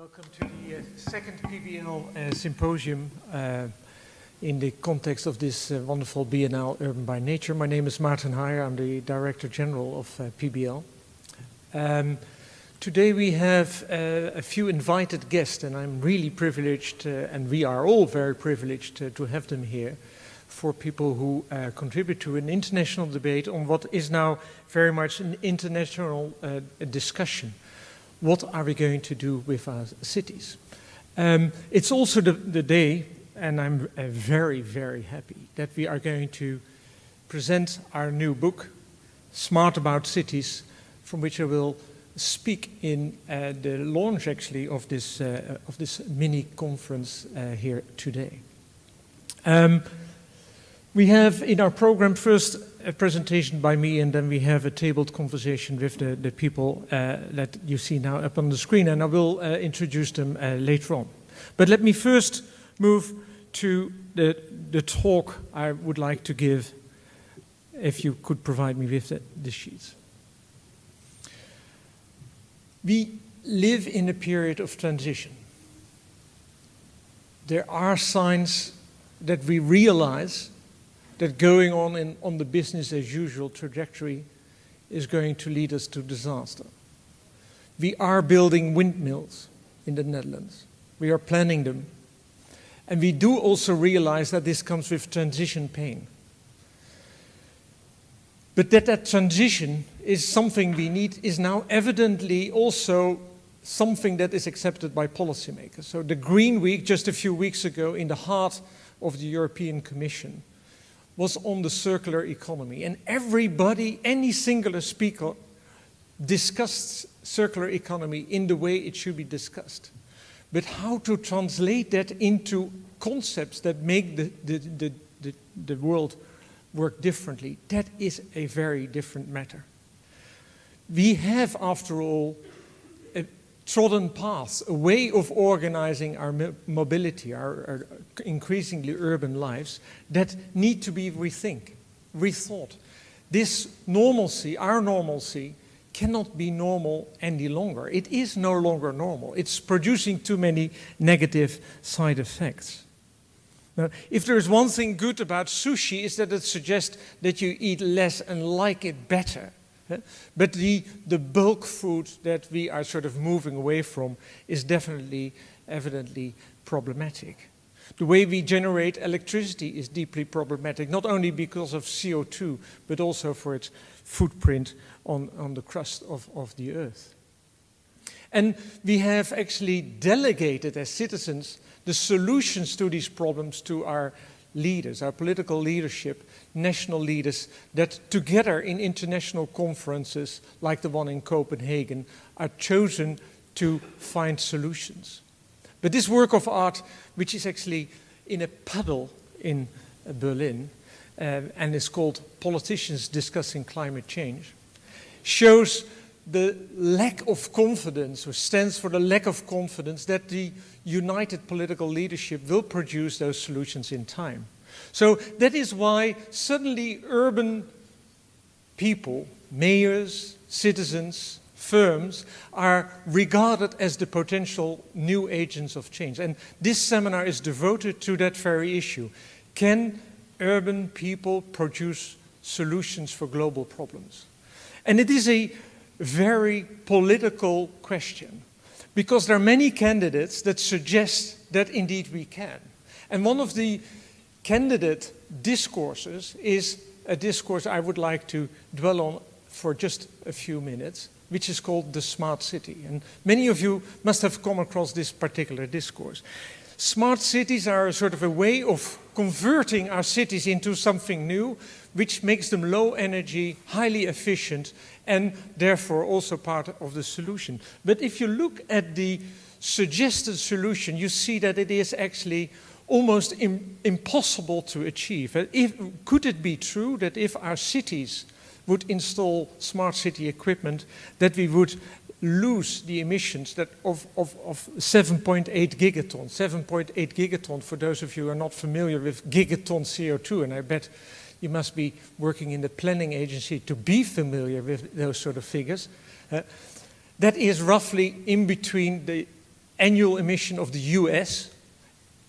Welcome to the uh, second PBL uh, symposium uh, in the context of this uh, wonderful Biennale Urban by Nature. My name is Martin Hajer, I'm the Director General of uh, PBL. Um, today we have uh, a few invited guests and I'm really privileged and we are all very privileged to have them here for people who contribute to an international debate on what is now very much an international discussion what are we going to do with our cities? Um, it's also the, the, day, and I'm uh, very, very happy that we are going to present our new book, Smart About Cities, from which I will speak in uh, the launch actually of this, uh, of this mini conference uh, here today. Um, we have in our program first a presentation by me and then we have a tabled conversation with the, the people uh, that you see now up on the screen and I will uh, introduce them uh, later on. But let me first move to the, the talk I would like to give if you could provide me with the, the sheets. We live in a period of transition. There are signs that we realize that going on in, on the business as usual trajectory is going to lead us to disaster. We are building windmills in the Netherlands. We are planning them. And we do also realize that this comes with transition pain. But that that transition is something we need is now evidently also something that is accepted by policymakers. So the Green Week, just a few weeks ago, in the heart of the European Commission, was on the circular economy. And everybody, any singular speaker, discussed circular economy in the way it should be discussed. But how to translate that into concepts that make the, the, the, the, the world work differently, that is a very different matter. We have, after all, trodden paths, a way of organizing our mobility, our, our, increasingly urban lives, that need to be rethink, rethought. This normalcy, our normalcy, cannot be normal any longer. It is no longer normal. It's producing too many negative side effects. Now, if there's one thing good about sushi is that it suggests that you eat less and like it better. But the, the bulk food that we are sort of moving away from is definitely, evidently problematic. The way we generate electricity is deeply problematic, not only because of CO2, but also for its footprint on, on the crust of, of the earth. And we have actually delegated as citizens the solutions to these problems to our leaders, our political leadership, national leaders that together in international conferences like the one in Copenhagen are chosen to find solutions. But this work of art, which is actually in a puddle in Berlin uh, and is called Politicians Discussing Climate Change, shows the lack of confidence, or stands for the lack of confidence that the united political leadership will produce those solutions in time. So that is why suddenly urban people, mayors, citizens, firms are regarded as the potential new agents of change. And this seminar is devoted to that very issue. Can urban people produce solutions for global problems? And it is a very political question because there are many candidates that suggest that indeed we can. And one of the candidate discourses is a discourse I would like to dwell on for just a few minutes, which is called the smart city. And many of you must have come across this particular discourse. Smart cities are a sort of a way of converting our cities into something new, which makes them low energy, highly efficient, and therefore also part of the solution. But if you look at the suggested solution, you see that it is actually almost Im impossible to achieve. If, could it be true that if our cities would install smart city equipment, that we would lose the emissions that of, of, of 7.8 gigaton. 7.8 gigaton, for those of you who are not familiar with gigaton CO2, and I bet you must be working in the planning agency to be familiar with those sort of figures. Uh, that is roughly in between the annual emission of the US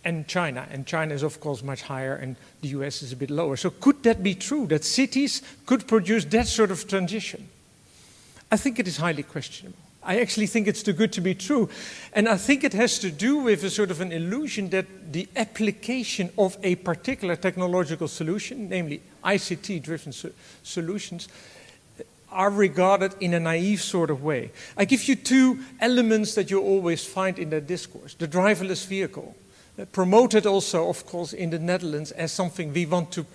and China. And China is, of course, much higher and the US is a bit lower. So could that be true, that cities could produce that sort of transition? I think it is highly questionable. I actually think it's too good to be true. And I think it has to do with a sort of an illusion that the application of a particular technological solution, namely ICT-driven so solutions, are regarded in a naive sort of way. I give you two elements that you always find in that discourse. The driverless vehicle, uh, promoted also, of course, in the Netherlands as something we want to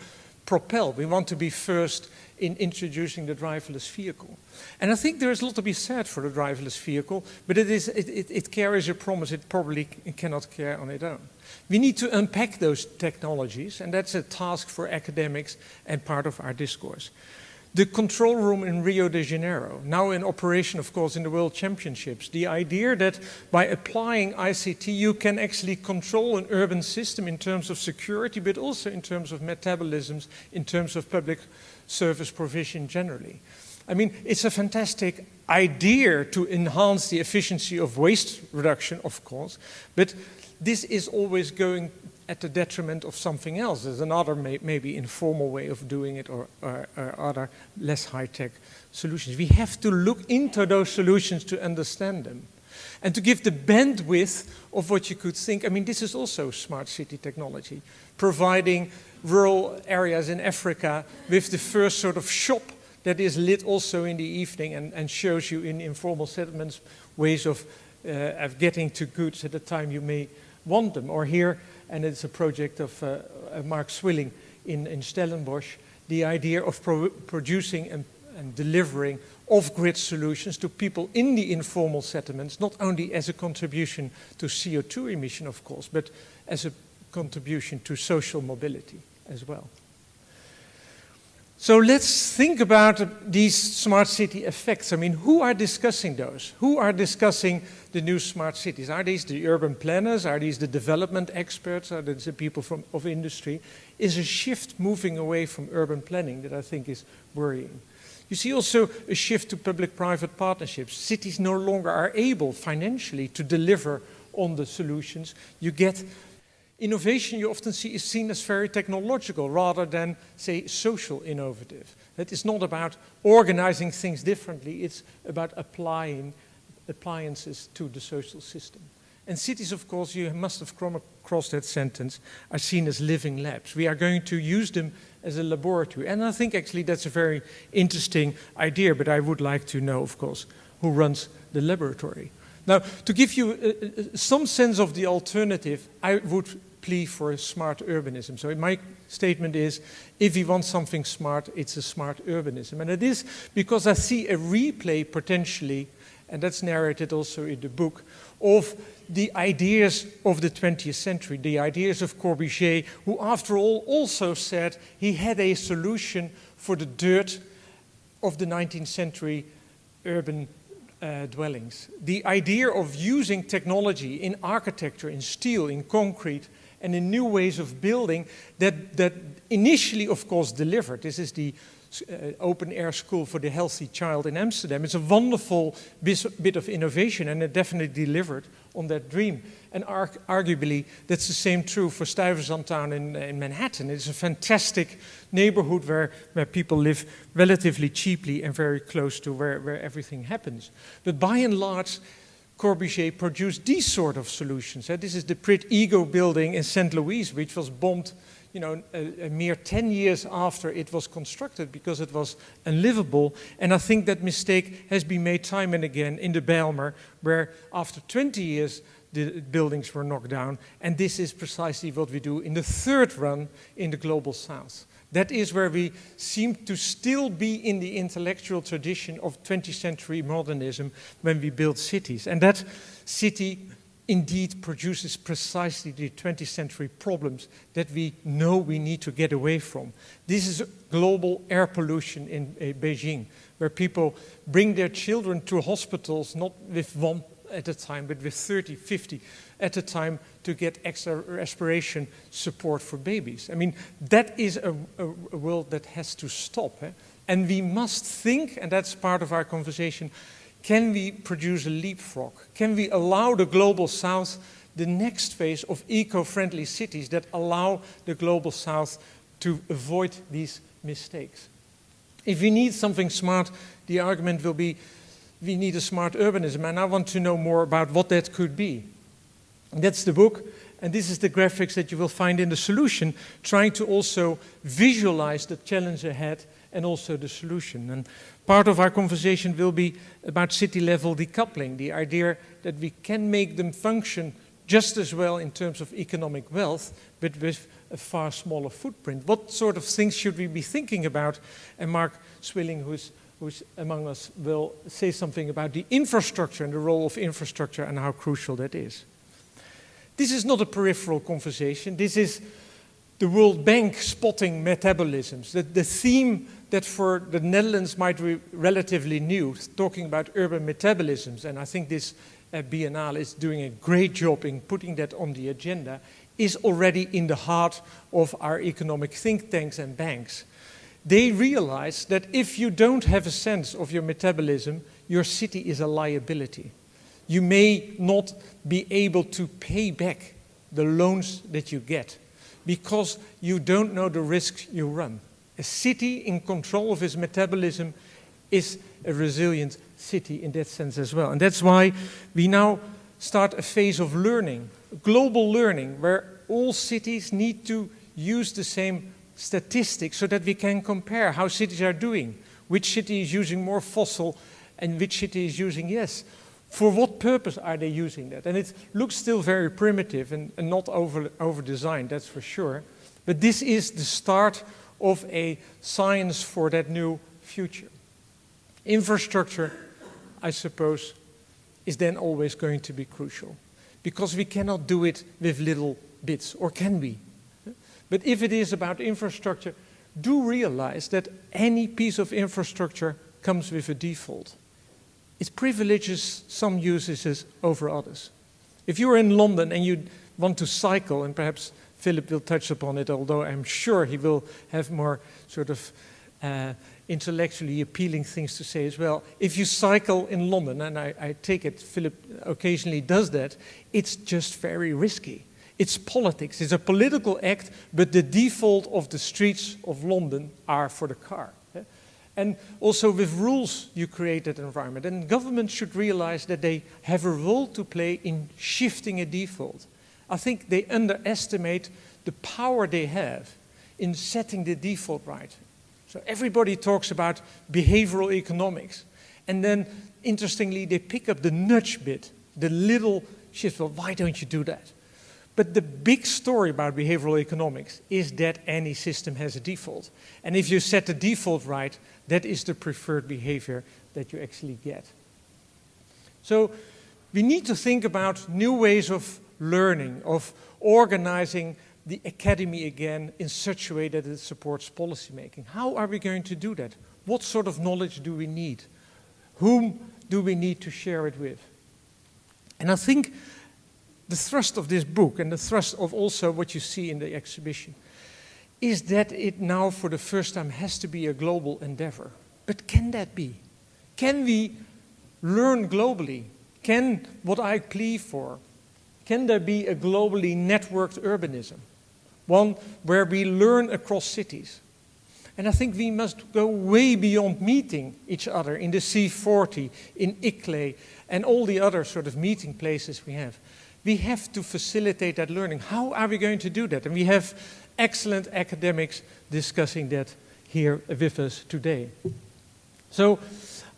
propel. We want to be first in introducing the driverless vehicle. And I think there is a lot to be said for the driverless vehicle, but it, is, it, it, it carries a promise it probably cannot carry on its own. We need to unpack those technologies, and that's a task for academics and part of our discourse. The control room in Rio de Janeiro, now in operation, of course, in the World Championships. The idea that by applying ICT, you can actually control an urban system in terms of security, but also in terms of metabolisms, in terms of public service provision generally. I mean, it's a fantastic idea to enhance the efficiency of waste reduction, of course, but this is always going at the detriment of something else. There's another may, maybe informal way of doing it or, or, or other less high-tech solutions. We have to look into those solutions to understand them and to give the bandwidth of what you could think. I mean, this is also smart city technology, providing rural areas in Africa with the first sort of shop that is lit also in the evening and, and shows you in informal settlements ways of, uh, of getting to goods at the time you may want them. Or here, and it's a project of uh, Mark Swilling in, in Stellenbosch, the idea of pro producing and, and delivering off-grid solutions to people in the informal settlements, not only as a contribution to CO2 emission, of course, but as a contribution to social mobility as well. So let's think about these smart city effects. I mean, who are discussing those? Who are discussing the new smart cities? Are these the urban planners? Are these the development experts? Are these the people from, of industry? Is a shift moving away from urban planning that I think is worrying. You see also a shift to public-private partnerships. Cities no longer are able financially to deliver on the solutions. You get Innovation you often see is seen as very technological rather than, say, social innovative. It is not about organizing things differently, it's about applying appliances to the social system. And cities, of course, you must have come across that sentence, are seen as living labs. We are going to use them as a laboratory. And I think actually that's a very interesting idea, but I would like to know, of course, who runs the laboratory. Now, to give you uh, uh some sense of the alternative, I would plea for a smart urbanism. So my statement is, if we want something smart, it's a smart urbanism. And it is because I see a replay potentially, and that's narrated also in the book, of the ideas of the 20th century, the ideas of Corbusier, who after all also said he had a solution for the dirt of the 19th century urban uh, dwellings. The idea of using technology in architecture, in steel, in concrete, and in new ways of building that, that initially, of course, delivered. This is the uh, open air school for the healthy child in Amsterdam. It's a wonderful bit of innovation and it definitely delivered on that dream. And arguably, that's the same true for Stuyvesanttown in, uh, in Manhattan. It's a fantastic neighborhood where, where people live relatively cheaply and very close to where, where everything happens. But by and large, Corbusier produced these sort of solutions. Uh, this is the Pruitt-Igoe building in St. Louis, which was bombed you know, a, a, mere 10 years after it was constructed because it was unlivable. And I think that mistake has been made time and again in the Bijlmer, where after 20 years the buildings were knocked down. And this is precisely what we do in the third run in the Global South. That is where we seem to still be in the intellectual tradition of 20th century modernism when we build cities. And that city indeed produces precisely the 20th century problems that we know we need to get away from. This is global air pollution in uh, Beijing, where people bring their children to hospitals not with one at a time, but with 30, 50 at a time to get extra respiration support for babies. I mean, that is a, a, a world that has to stop. Eh? And we must think, and that's part of our conversation, Can we produce a leapfrog? Can we allow the global south the next phase of eco-friendly cities that allow the global south to avoid these mistakes? If we need something smart, the argument will be we need a smart urbanism, and I want to know more about what that could be. And that's the book, and this is the graphics that you will find in the solution, trying to also visualize the challenge ahead and also the solution. And part of our conversation will be about city level decoupling, the idea that we can make them function just as well in terms of economic wealth, but with a far smaller footprint. What sort of things should we be thinking about? And Mark Swilling, who's, who's among us, will say something about the infrastructure and the role of infrastructure and how crucial that is. This is not a peripheral conversation. This is the World Bank spotting metabolisms. The, the theme that for the Netherlands might be relatively new, talking about urban metabolisms, and I think this uh, Biennale is doing a great job in putting that on the agenda, is already in the heart of our economic think tanks and banks. They realize that if you don't have a sense of your metabolism, your city is a liability. You may not be able to pay back the loans that you get because you don't know the risks you run. A city in control of its metabolism is a resilient city in that sense as well. And that's why we now start a phase of learning, global learning, where all cities need to use the same statistics so that we can compare how cities are doing. Which city is using more fossil and which city is using yes. For what purpose are they using that? And it looks still very primitive and, and not over, over designed, that's for sure. But this is the start of a science for that new future. Infrastructure, I suppose, is then always going to be crucial because we cannot do it with little bits, or can we? But if it is about infrastructure, do realize that any piece of infrastructure comes with a default. It privileges some uses over others. If you're in London and you want to cycle, and perhaps Philip will touch upon it, although I'm sure he will have more sort of uh, intellectually appealing things to say as well. If you cycle in London, and I, I take it Philip occasionally does that, it's just very risky. It's politics, it's a political act, but the default of the streets of London are for the car. And also with rules, you create that environment. And governments should realize that they have a role to play in shifting a default. I think they underestimate the power they have in setting the default right. So everybody talks about behavioral economics. And then, interestingly, they pick up the nudge bit, the little shift. Well, why don't you do that? But the big story about behavioral economics is that any system has a default. And if you set the default right, that is the preferred behavior that you actually get. So we need to think about new ways of learning, of organizing the academy again in such a way that it supports policymaking. How are we going to do that? What sort of knowledge do we need? Whom do we need to share it with? And I think the thrust of this book and the thrust of also what you see in the exhibition is that it now for the first time has to be a global endeavor. But can that be? Can we learn globally? Can what I plea for, can there be a globally networked urbanism? One where we learn across cities. And I think we must go way beyond meeting each other in the C40, in ICLEI, and all the other sort of meeting places we have. We have to facilitate that learning. How are we going to do that? And we have excellent academics discussing that here with us today. So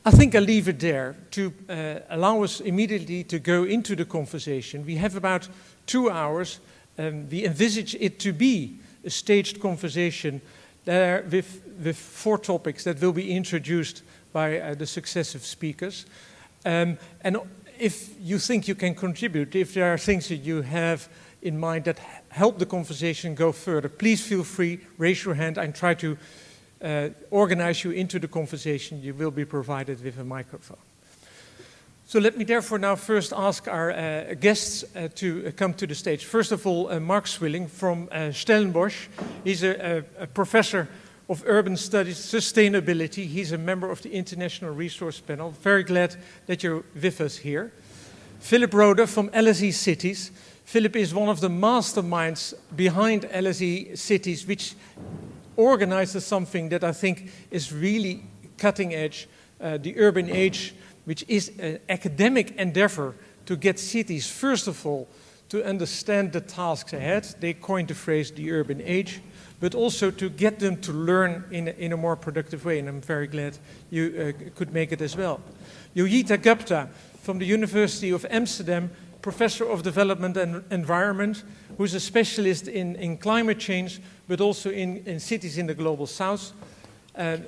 I think I'll leave it there to uh, allow us immediately to go into the conversation. We have about two hours. Um, we envisage it to be a staged conversation there with, with four topics that will be introduced by uh, the successive speakers. Um, and if you think you can contribute, if there are things that you have in mind that help the conversation go further, please feel free, raise your hand and try to uh, organize you into the conversation. You will be provided with a microphone. So let me therefore now first ask our uh, guests uh, to uh, come to the stage. First of all, uh, Mark Swilling from uh, Stellenbosch. He's a, a, a, professor of Urban Studies Sustainability. He's a member of the International Resource Panel. Very glad that you're with us here. Philip Rode from LSE Cities. Philip is one of the masterminds behind LSE Cities, which organizes something that I think is really cutting edge, uh, the urban age, which is an academic endeavor to get cities, first of all, to understand the tasks ahead. They coined the phrase the urban age, but also to get them to learn in a, in a more productive way. And I'm very glad you uh, could make it as well. Joyeeta Gupta from the University of Amsterdam, professor of development and environment, who's a specialist in, in climate change, but also in, in cities in the global south. Uh,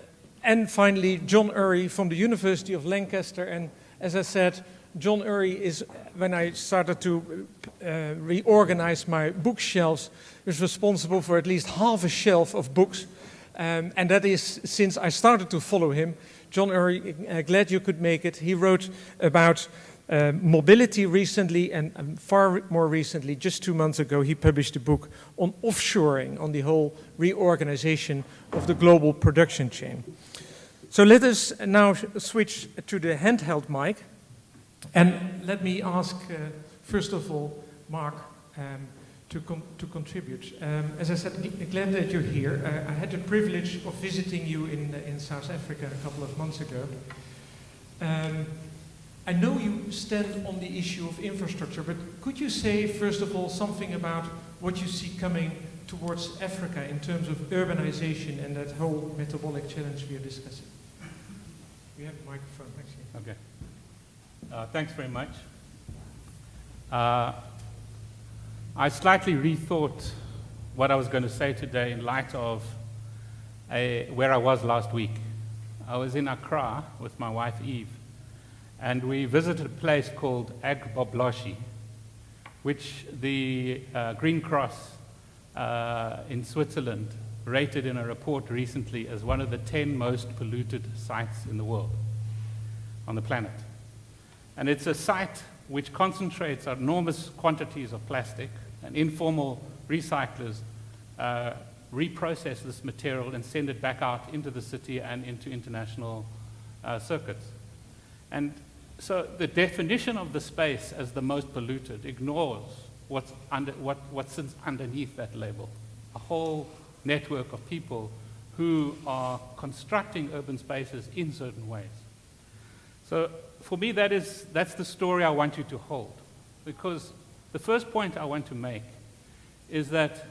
and finally, John Urry from the University of Lancaster. And as I said, John Urry is, when I started to uh, reorganize my bookshelves, is responsible for at least half a shelf of books. Um, and that is since I started to follow him. John Urry, uh, glad you could make it. He wrote about uh, mobility recently, and um, far more recently, just two months ago, he published a book on offshoring, on the whole reorganization of the global production chain. So let us now switch to the handheld mic. And let me ask, uh, first of all, Mark, um, to, to contribute. Um, as I said, glad that you're here. Uh, I had the privilege of visiting you in, uh, in South Africa a couple of months ago. Um, I know you stand on the issue of infrastructure, but could you say, first of all, something about what you see coming towards Africa in terms of urbanization and that whole metabolic challenge we are discussing? We have a microphone, actually. Okay. Uh, thanks very much. Uh, I slightly rethought what I was going to say today in light of a, where I was last week. I was in Accra with my wife Eve, and we visited a place called Agbogbloshie, which the uh, Green Cross uh, in Switzerland rated in a report recently as one of the 10 most polluted sites in the world, on the planet. And it's a site which concentrates enormous quantities of plastic, and informal recyclers uh, reprocess this material and send it back out into the city and into international uh, circuits. And so the definition of the space as the most polluted ignores what's, under, what, what sits underneath that label. A whole network of people who are constructing urban spaces in certain ways. So for me, that is, that's the story I want you to hold. Because the first point I want to make is that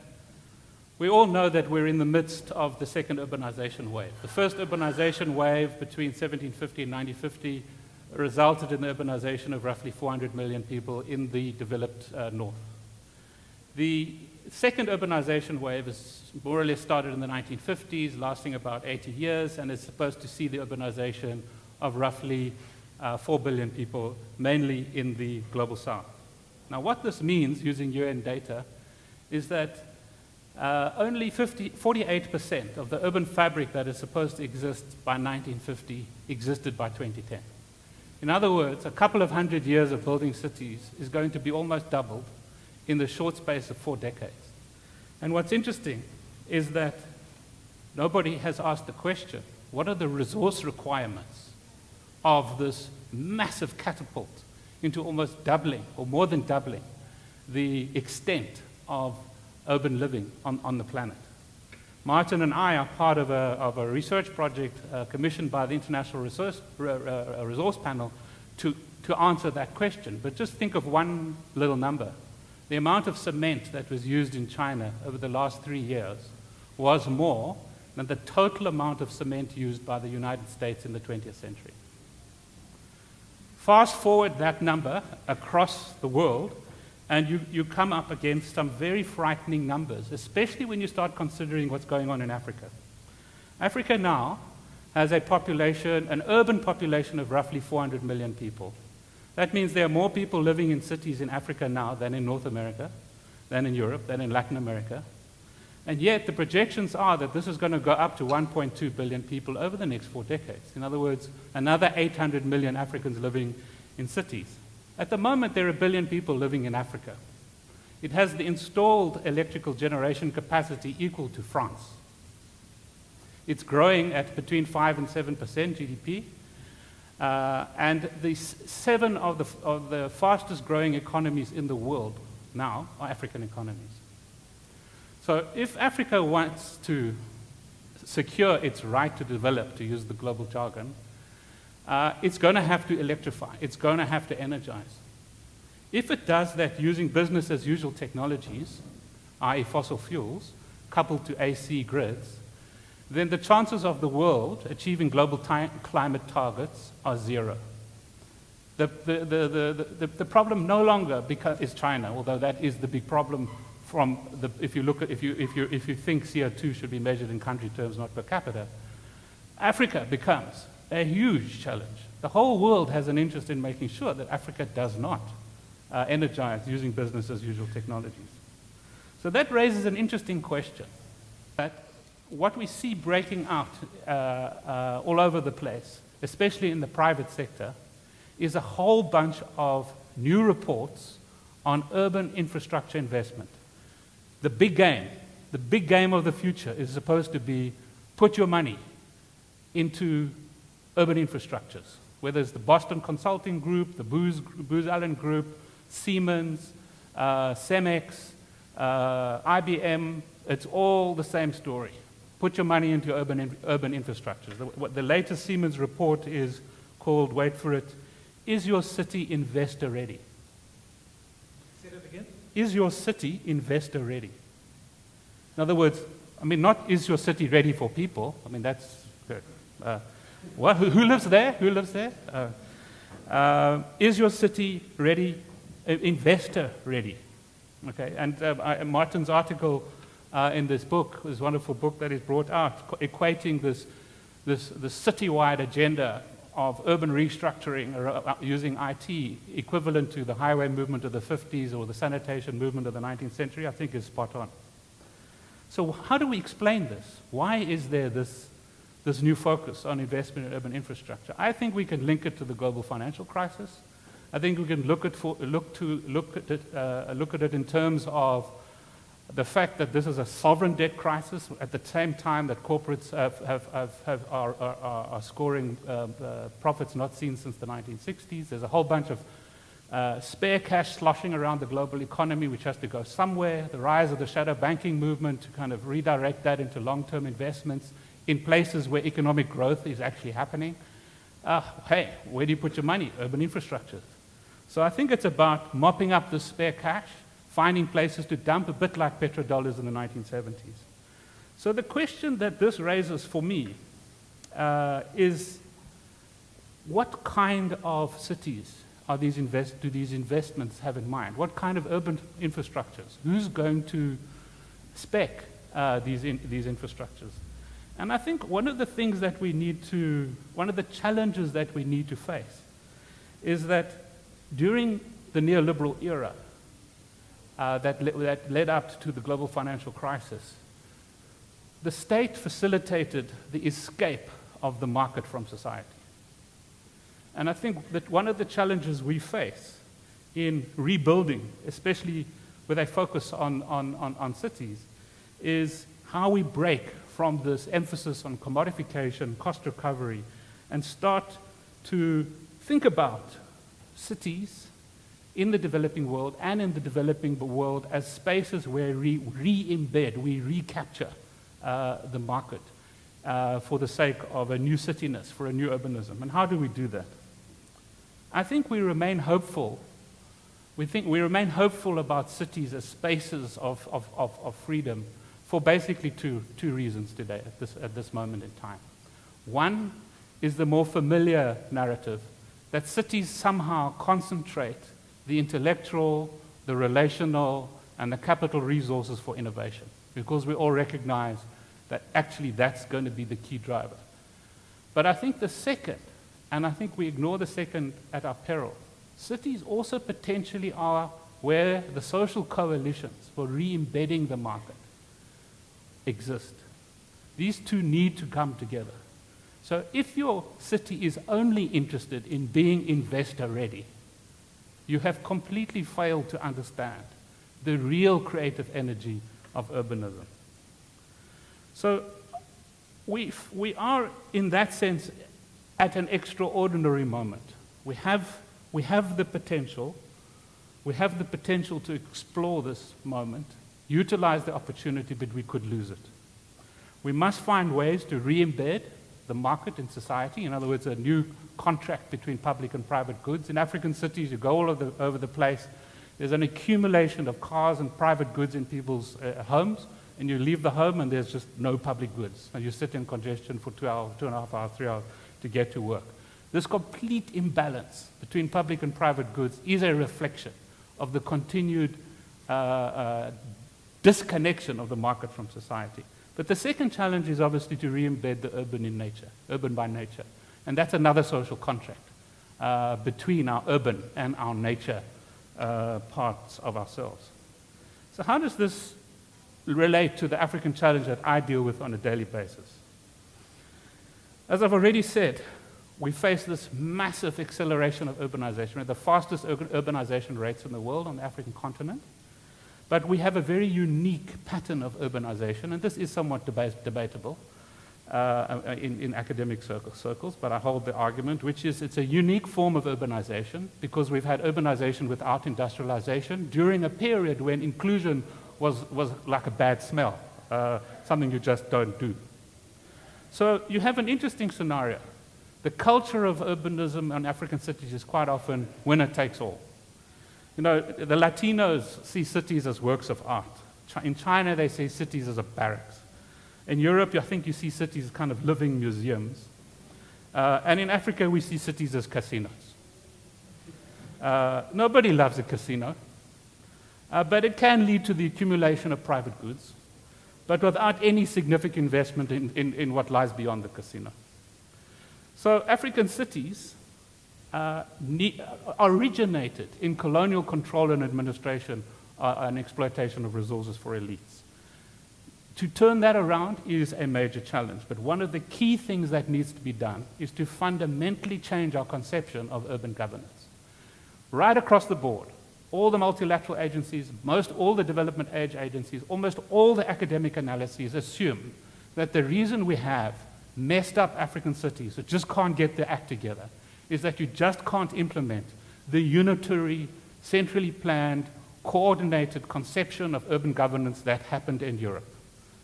we all know that we're in the midst of the second urbanization wave. The first urbanization wave between 1750 and 1950 resulted in the urbanization of roughly 400 million people in the developed uh, north. The second urbanization wave is more or less started in the 1950s, lasting about 80 years, and is supposed to see the urbanization of roughly uh, 4 billion people, mainly in the global south. Now, what this means, using UN data, is that uh, only 48% of the urban fabric that is supposed to exist by 1950 existed by 2010. In other words, a couple of hundred years of building cities is going to be almost doubled in the short space of four decades. And what's interesting is that nobody has asked the question, what are the resource requirements of this massive catapult into almost doubling, or more than doubling, the extent of urban living on, on the planet. Martin and I are part of a, of a research project uh, commissioned by the International Resource, uh, Resource Panel to, to answer that question. But just think of one little number. The amount of cement that was used in China over the last three years was more than the total amount of cement used by the United States in the 20th century. Fast forward that number across the world, and you, you come up against some very frightening numbers, especially when you start considering what's going on in Africa. Africa now has a population, an urban population of roughly 400 million people. That means there are more people living in cities in Africa now than in North America, than in Europe, than in Latin America. And yet, the projections are that this is going to go up to 1.2 billion people over the next four decades. In other words, another 800 million Africans living in cities. At the moment, there are a billion people living in Africa. It has the installed electrical generation capacity equal to France. It's growing at between 5 and 7% GDP. Uh, and the seven of the, of the fastest growing economies in the world now are African economies. So if Africa wants to secure its right to develop, to use the global jargon, uh, it's going to have to electrify. It's going to have to energize. If it does that using business as usual technologies, i.e. fossil fuels, coupled to AC grids, then the chances of the world achieving global climate targets are zero. The, the, the, the, the, problem no longer is China, although that is the big problem from the, if you look at, if you, if you, if you think CO2 should be measured in country terms, not per capita. Africa becomes a huge challenge. The whole world has an interest in making sure that Africa does not uh, energize using business as usual technologies. So that raises an interesting question. That what we see breaking out uh, uh, all over the place, especially in the private sector, is a whole bunch of new reports on urban infrastructure investment. The big game, the big game of the future is supposed to be put your money into urban infrastructures, whether it's the Boston Consulting Group, the Booz, Booz Allen Group, Siemens, uh, Cemex, uh, IBM, it's all the same story. Put your money into urban, in, urban infrastructures. The, the latest Siemens report is called, wait for it, Is Your City Investor Ready? Is your city investor ready? In other words, I mean, not is your city ready for people? I mean, that's good. Uh, what, who, who, lives there? Who lives there? Uh, uh, is your city ready, uh, investor ready? Okay, and uh, I, Martin's article uh, in this book, this wonderful book that is brought out, equating this, this, this citywide agenda of urban restructuring uh, using IT equivalent to the highway movement of the 50s or the sanitation movement of the 19th century, I think is spot on. So how do we explain this? Why is there this, this new focus on investment in urban infrastructure? I think we can link it to the global financial crisis. I think we can look at, for, look to, look, at it, uh, look at it in terms of the fact that this is a sovereign debt crisis at the same time that corporates have, have, have, are, are, are, scoring uh, uh, profits not seen since the 1960s. There's a whole bunch of uh, spare cash sloshing around the global economy, which has to go somewhere. The rise of the shadow banking movement to kind of redirect that into long term investments in places where economic growth is actually happening. Uh, hey, where do you put your money? Urban infrastructure. So I think it's about mopping up the spare cash, finding places to dump, a bit like petrodollars in the 1970s. So the question that this raises for me uh, is what kind of cities are these invest, do these investments have in mind? What kind of urban infrastructures? Who's going to spec uh, these, in, these infrastructures? And I think one of the things that we need to, one of the challenges that we need to face is that during the neoliberal era uh, that, le that led up to the global financial crisis, the state facilitated the escape of the market from society. And I think that one of the challenges we face in rebuilding, especially with a focus on, on, on, on cities, is how we break from this emphasis on commodification, cost recovery, and start to think about cities in the developing world and in the developing world as spaces where we re-embed, we recapture uh, the market uh, for the sake of a new cityness, for a new urbanism. And how do we do that? I think we remain hopeful. We think we remain hopeful about cities as spaces of, of, of, of freedom for basically two, two reasons today at this, at this moment in time. One is the more familiar narrative that cities somehow concentrate the intellectual, the relational, and the capital resources for innovation, because we all recognize that actually that's going to be the key driver. But I think the second, and I think we ignore the second at our peril, cities also potentially are where the social coalitions for re-embedding the market exist. These two need to come together. So if your city is only interested in being investor ready, you have completely failed to understand the real creative energy of urbanism. So we, we are, in that sense, at an extraordinary moment. We have, we have the potential, we have the potential to explore this moment, utilize the opportunity, but we could lose it. We must find ways to re embed the market in society, in other words, a new contract between public and private goods. In African cities, you go all over the, over the place, there's an accumulation of cars and private goods in people's uh, homes, and you leave the home and there's just no public goods. And you sit in congestion for two hours, two and a half hours, three hours to get to work. This complete imbalance between public and private goods is a reflection of the continued uh, uh, disconnection of the market from society. But the second challenge is obviously to re-embed the urban in nature, urban by nature. And that's another social contract uh, between our urban and our nature uh, parts of ourselves. So how does this relate to the African challenge that I deal with on a daily basis? As I've already said, we face this massive acceleration of urbanization. The fastest urbanization rates in the world on the African continent. But we have a very unique pattern of urbanization, and this is somewhat debatable uh, in, in, academic circle, circles, but I hold the argument, which is it's a unique form of urbanization because we've had urbanization without industrialization during a period when inclusion was, was like a bad smell, uh, something you just don't do. So you have an interesting scenario. The culture of urbanism in African cities is quite often winner takes all. You know, the Latinos see cities as works of art. In China, they see cities as a barracks. In Europe, I think you see cities as kind of living museums. Uh, and in Africa, we see cities as casinos. Uh, nobody loves a casino, uh, but it can lead to the accumulation of private goods, but without any significant investment in, in, in what lies beyond the casino. So African cities uh, originated in colonial control and administration uh, and exploitation of resources for elites. To turn that around is a major challenge, but one of the key things that needs to be done is to fundamentally change our conception of urban governance. Right across the board, all the multilateral agencies, most all the development aid agencies, almost all the academic analyses assume that the reason we have messed up African cities that just can't get their act together is that you just can't implement the unitary, centrally planned, coordinated conception of urban governance that happened in Europe.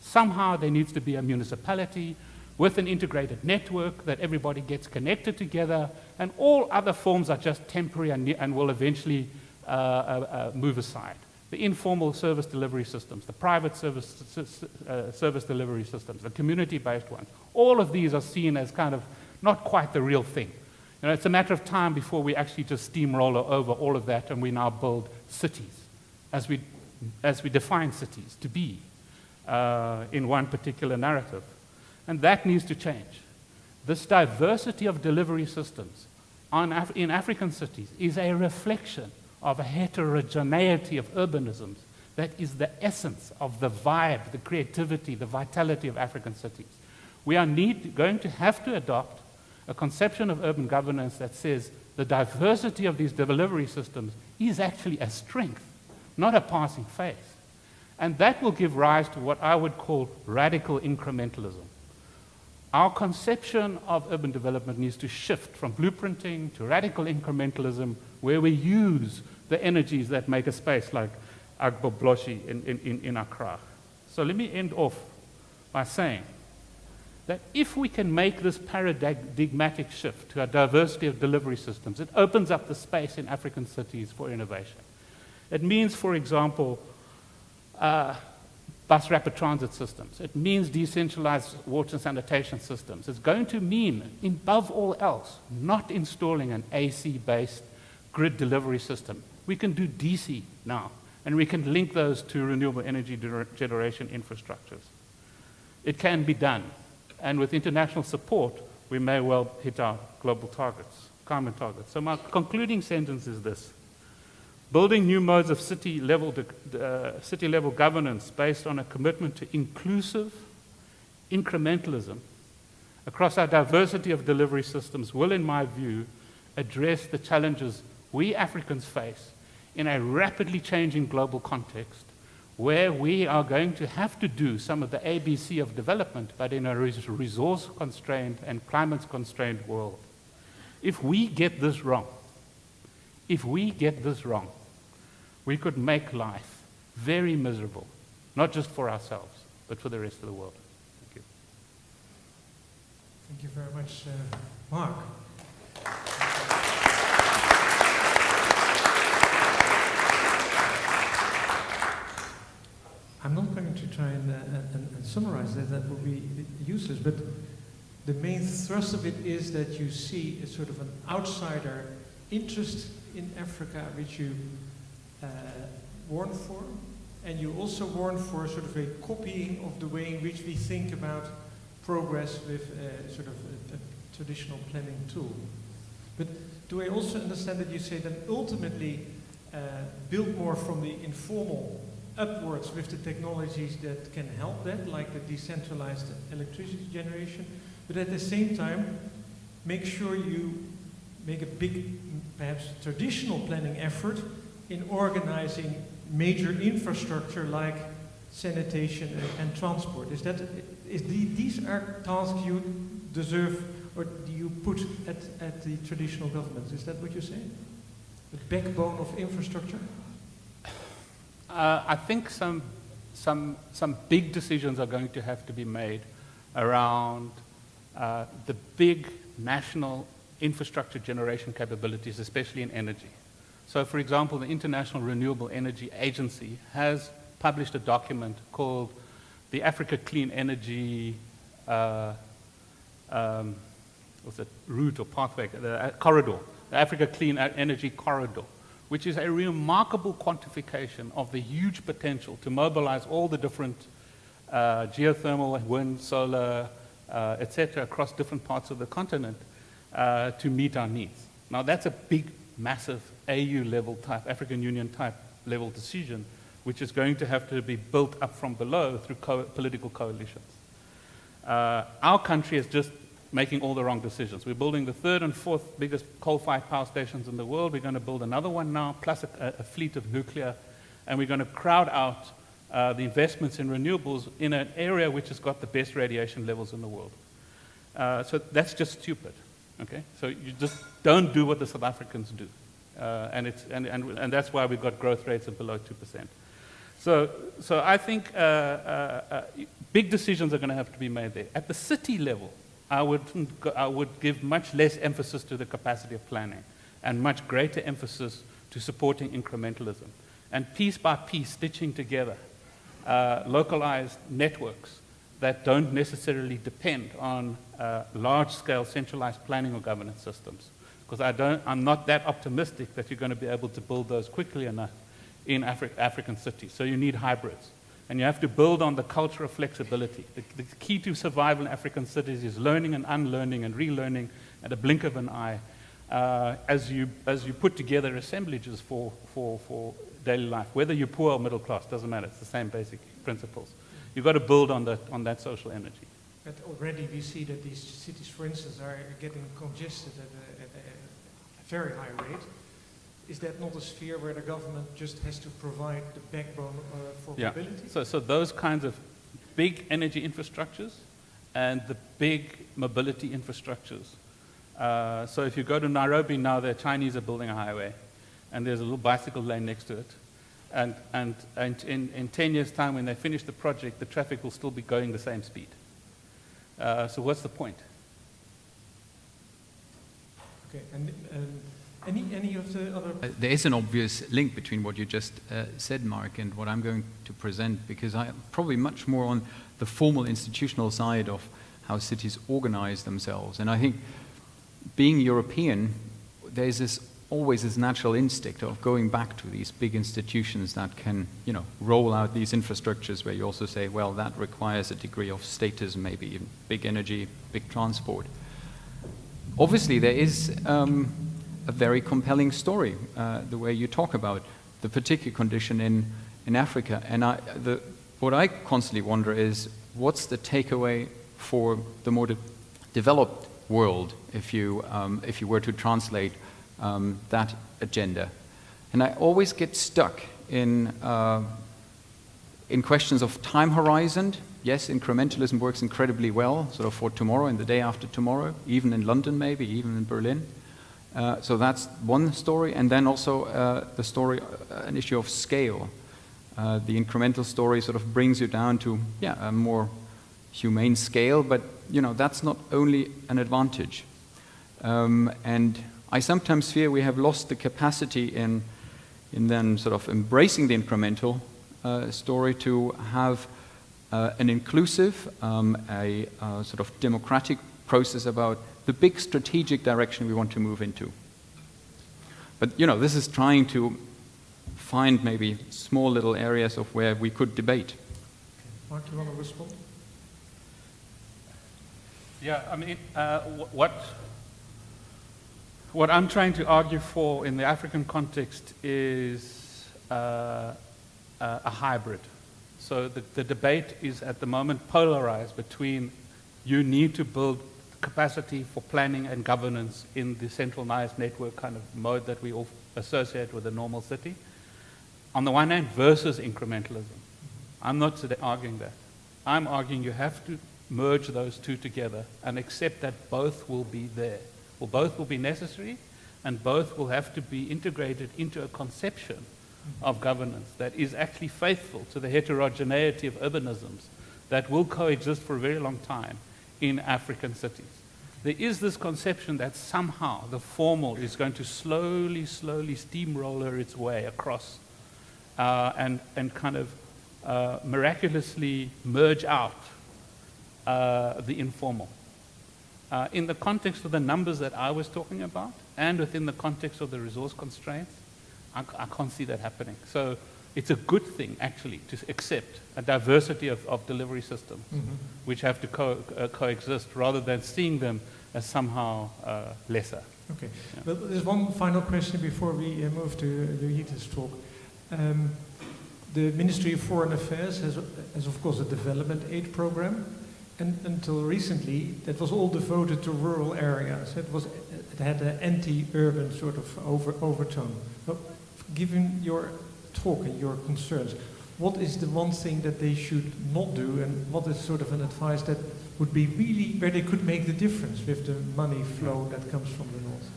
Somehow there needs to be a municipality with an integrated network that everybody gets connected together, and all other forms are just temporary and, and will eventually uh, uh, uh, move aside the informal service delivery systems, the private service, uh, service delivery systems, the community-based ones, all of these are seen as kind of not quite the real thing. You know, it's a matter of time before we actually just steamroller over all of that and we now build cities as we, as we define cities to be uh, in one particular narrative. And that needs to change. This diversity of delivery systems Af in African cities is a reflection of a heterogeneity of urbanisms that is the essence of the vibe, the creativity, the vitality of African cities. We are need, going to have to adopt a conception of urban governance that says the diversity of these delivery systems is actually a strength, not a passing phase. And that will give rise to what I would call radical incrementalism. Our conception of urban development needs to shift from blueprinting to radical incrementalism, where we use the energies that make a space like Agbogbloshie in, in, in Accra. So let me end off by saying that if we can make this paradigmatic shift to a diversity of delivery systems, it opens up the space in African cities for innovation. It means, for example, uh, bus rapid transit systems. It means decentralized water and sanitation systems. It's going to mean, above all else, not installing an AC-based grid delivery system. We can do DC now, and we can link those to renewable energy generation infrastructures. It can be done, and with international support, we may well hit our global targets, climate targets. So my concluding sentence is this. Building new modes of city level, uh, city level governance based on a commitment to inclusive incrementalism across our diversity of delivery systems will, in my view, address the challenges we Africans face in a rapidly changing global context where we are going to have to do some of the ABC of development, but in a resource constrained and climate constrained world. If we get this wrong, if we get this wrong, we could make life very miserable, not just for ourselves, but for the rest of the world. Thank you. Thank you very much, uh, Mark. I'm not going to try and, uh, and, and, summarize that, that would be useless, but the main thrust of it is that you see a sort of an outsider interest in Africa, which you uh, warn for, and you also warn for sort of a copying of the way in which we think about progress with a, sort of a, a traditional planning tool. But do I also understand that you say that ultimately uh, build more from the informal upwards with the technologies that can help that, like the decentralized electricity generation, but at the same time, make sure you make a big, perhaps traditional planning effort in organizing major infrastructure like sanitation and, and transport. Is that, is the, these are tasks you deserve or do you put at, at the traditional governments? Is that what you're saying? The backbone of infrastructure? Uh, I think some, some, some big decisions are going to have to be made around uh, the big national infrastructure generation capabilities, especially in energy. So, for example, the International Renewable Energy Agency has published a document called the Africa Clean Energy uh, um, what's it, route or pathway, the uh, corridor, the Africa Clean Energy Corridor, which is a remarkable quantification of the huge potential to mobilize all the different uh, geothermal, wind, solar, uh, etc., across different parts of the continent uh, to meet our needs. Now, that's a big, massive AU level type, African Union type level decision, which is going to have to be built up from below through co political coalitions. Uh, our country is just making all the wrong decisions. We're building the third and fourth biggest coal-fired power stations in the world. We're going to build another one now, plus a, a fleet of nuclear, and we're going to crowd out uh, the investments in renewables in an area which has got the best radiation levels in the world. Uh, so that's just stupid. Okay? So you just don't do what the South Africans do. Uh, and, it's, and, and, and that's why we've got growth rates of below 2%. So, so I think uh, uh, uh, big decisions are going to have to be made there. At the city level, I would, I would give much less emphasis to the capacity of planning and much greater emphasis to supporting incrementalism. And piece by piece, stitching together uh, localized networks that don't necessarily depend on uh, large scale centralized planning or governance systems. Because I don't, I'm not that optimistic that you're going to be able to build those quickly enough in Afri African cities. So you need hybrids. And you have to build on the culture of flexibility. The, the, key to survival in African cities is learning and unlearning and relearning at a blink of an eye uh, as, you, as you put together assemblages for, for, for daily life. Whether you're poor or middle class, doesn't matter. It's the same basic principles. You've got to build on that, on that social energy. But already we see that these cities, for instance, are getting congested at very high rate is that not a sphere where the government just has to provide the backbone uh, for yeah. mobility? So, so those kinds of big energy infrastructures and the big mobility infrastructures. Uh, so if you go to Nairobi now, the Chinese are building a highway, and there's a little bicycle lane next to it. And, and, and in, in 10 years' time, when they finish the project, the traffic will still be going the same speed. Uh, so what's the point? Okay, and, and any, any of the other? Uh, there is an obvious link between what you just uh, said, Mark, and what I'm going to present, because I'm probably much more on the formal institutional side of how cities organize themselves. And I think being European, there's this always this natural instinct of going back to these big institutions that can, you know, roll out these infrastructures where you also say, well, that requires a degree of status, maybe big energy, big transport. Obviously, there is um, a very compelling story, uh, the way you talk about the particular condition in, in Africa. And I, the, what I constantly wonder is what's the takeaway for the more de developed world if you, um, if you were to translate um, that agenda? And I always get stuck in uh, In questions of time horizon, yes, incrementalism works incredibly well, sort of for tomorrow and the day after tomorrow, even in London, maybe, even in Berlin. Uh, so that's one story. And then also uh, the story, uh, an issue of scale. Uh, the incremental story sort of brings you down to, yeah, a more humane scale, but, you know, that's not only an advantage. Um, and I sometimes fear we have lost the capacity in, in then sort of embracing the incremental uh, story to have uh, an inclusive, um, a uh, sort of democratic process about the big strategic direction we want to move into. But you know, this is trying to find maybe small little areas of where we could debate. Mark, you want to respond? Yeah, I mean, uh, what what I'm trying to argue for in the African context is uh, a hybrid. So the, the debate is at the moment polarized between you need to build capacity for planning and governance in the centralized network kind of mode that we all associate with a normal city, on the one hand, versus incrementalism. I'm not arguing that. I'm arguing you have to merge those two together and accept that both will be there. Well, both will be necessary, and both will have to be integrated into a conception of governance that is actually faithful to the heterogeneity of urbanisms that will coexist for a very long time in African cities. There is this conception that somehow the formal is going to slowly, slowly steamroller its way across uh, and, and kind of uh, miraculously merge out uh, the informal. Uh, in the context of the numbers that I was talking about, and within the context of the resource constraints, I, I can't see that happening. So it's a good thing, actually, to accept a diversity of, of delivery systems mm-hmm. which have to co- uh, coexist rather than seeing them as somehow uh, lesser. Okay. Yeah. But there's one final question before we uh, move to Joyeeta's talk. Um, the Ministry of Foreign Affairs has, has, of course, a development aid program. And until recently, that was all devoted to rural areas. It was it had an anti-urban sort of over, overtone. Given your talk and your concerns, what is the one thing that they should not do, and what is sort of an advice that would be really where they could make the difference with the money flow that comes from the north?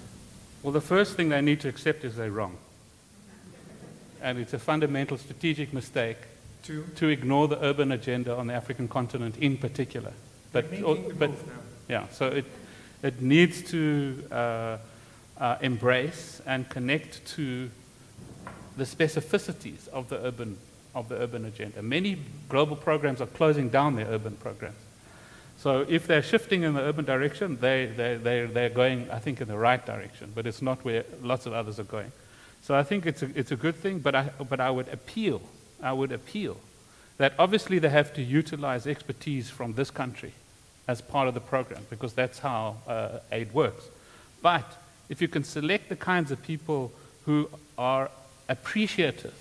Well, the first thing they need to accept is they're wrong. And it's a fundamental strategic mistake to, to ignore the urban agenda on the African continent in particular. But, but yeah, so it, it needs to uh, uh, embrace and connect to the specificities of the urban of the urban agenda. Many global programs are closing down their urban programs. So if they're shifting in the urban direction, they, they, they, they're going, I think, in the right direction, but it's not where lots of others are going. So I think it's a, it's a good thing, but I, but I would appeal I would appeal that obviously they have to utilize expertise from this country as part of the program because that's how uh, aid works. But if you can select the kinds of people who are appreciative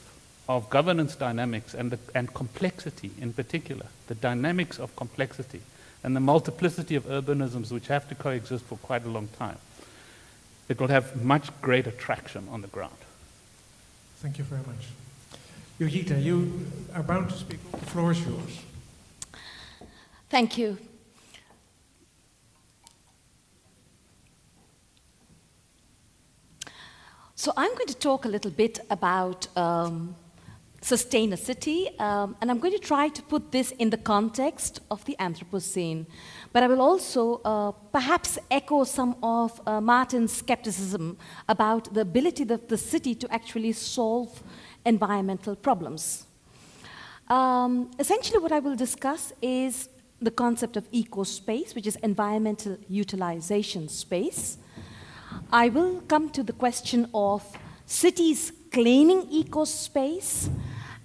of governance dynamics and, the, and complexity in particular, the dynamics of complexity and the multiplicity of urbanisms which have to coexist for quite a long time, it will have much greater traction on the ground. Thank you very much. Joyeeta, you are bound to speak. The floor is yours. Thank you. So I'm going to talk a little bit about um, sustain a city, um, and I'm going to try to put this in the context of the Anthropocene. But I will also uh, perhaps echo some of uh, Maarten's skepticism about the ability of the city to actually solve environmental problems. Um, essentially, what I will discuss is the concept of eco-space, which is environmental utilization space. I will come to the question of cities claiming eco-space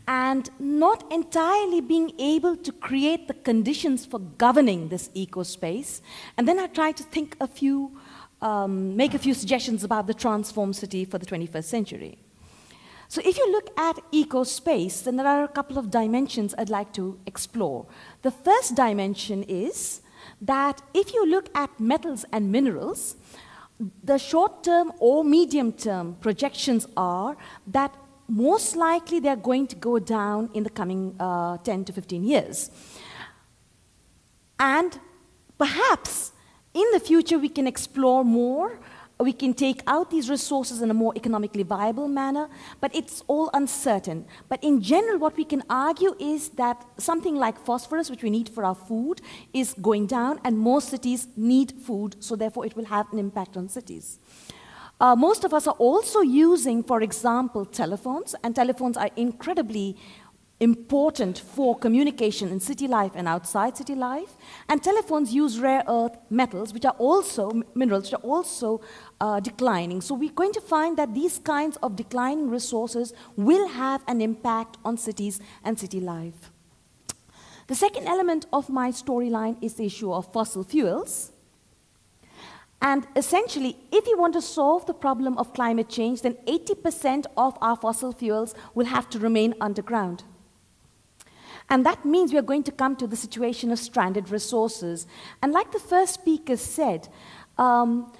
and not entirely being able to create the conditions for governing this eco-space. And then I try to think a few, um, make a few suggestions about the transform city for the 21st century. So if you look at eco-space, then there are a couple of dimensions I'd like to explore. The first dimension is that if you look at metals and minerals, the short-term or medium-term projections are that most likely they're going to go down in the coming uh, 10 to 15 years. And perhaps in the future we can explore more we can take out these resources in a more economically viable manner, but it's all uncertain. But in general, what we can argue is that something like phosphorus, which we need for our food, is going down, and most cities need food, so therefore it will have an impact on cities. Uh, most of us are also using, for example, telephones, and telephones are incredibly important for communication in city life and outside city life. And telephones use rare earth metals, which are also minerals, which are also uh, declining. So we're going to find that these kinds of declining resources will have an impact on cities and city life. The second element of my storyline is the issue of fossil fuels. And essentially, if you want to solve the problem of climate change, then 80% of our fossil fuels will have to remain underground. And that means we are going to come to the situation of stranded resources. And like the first speaker said, um,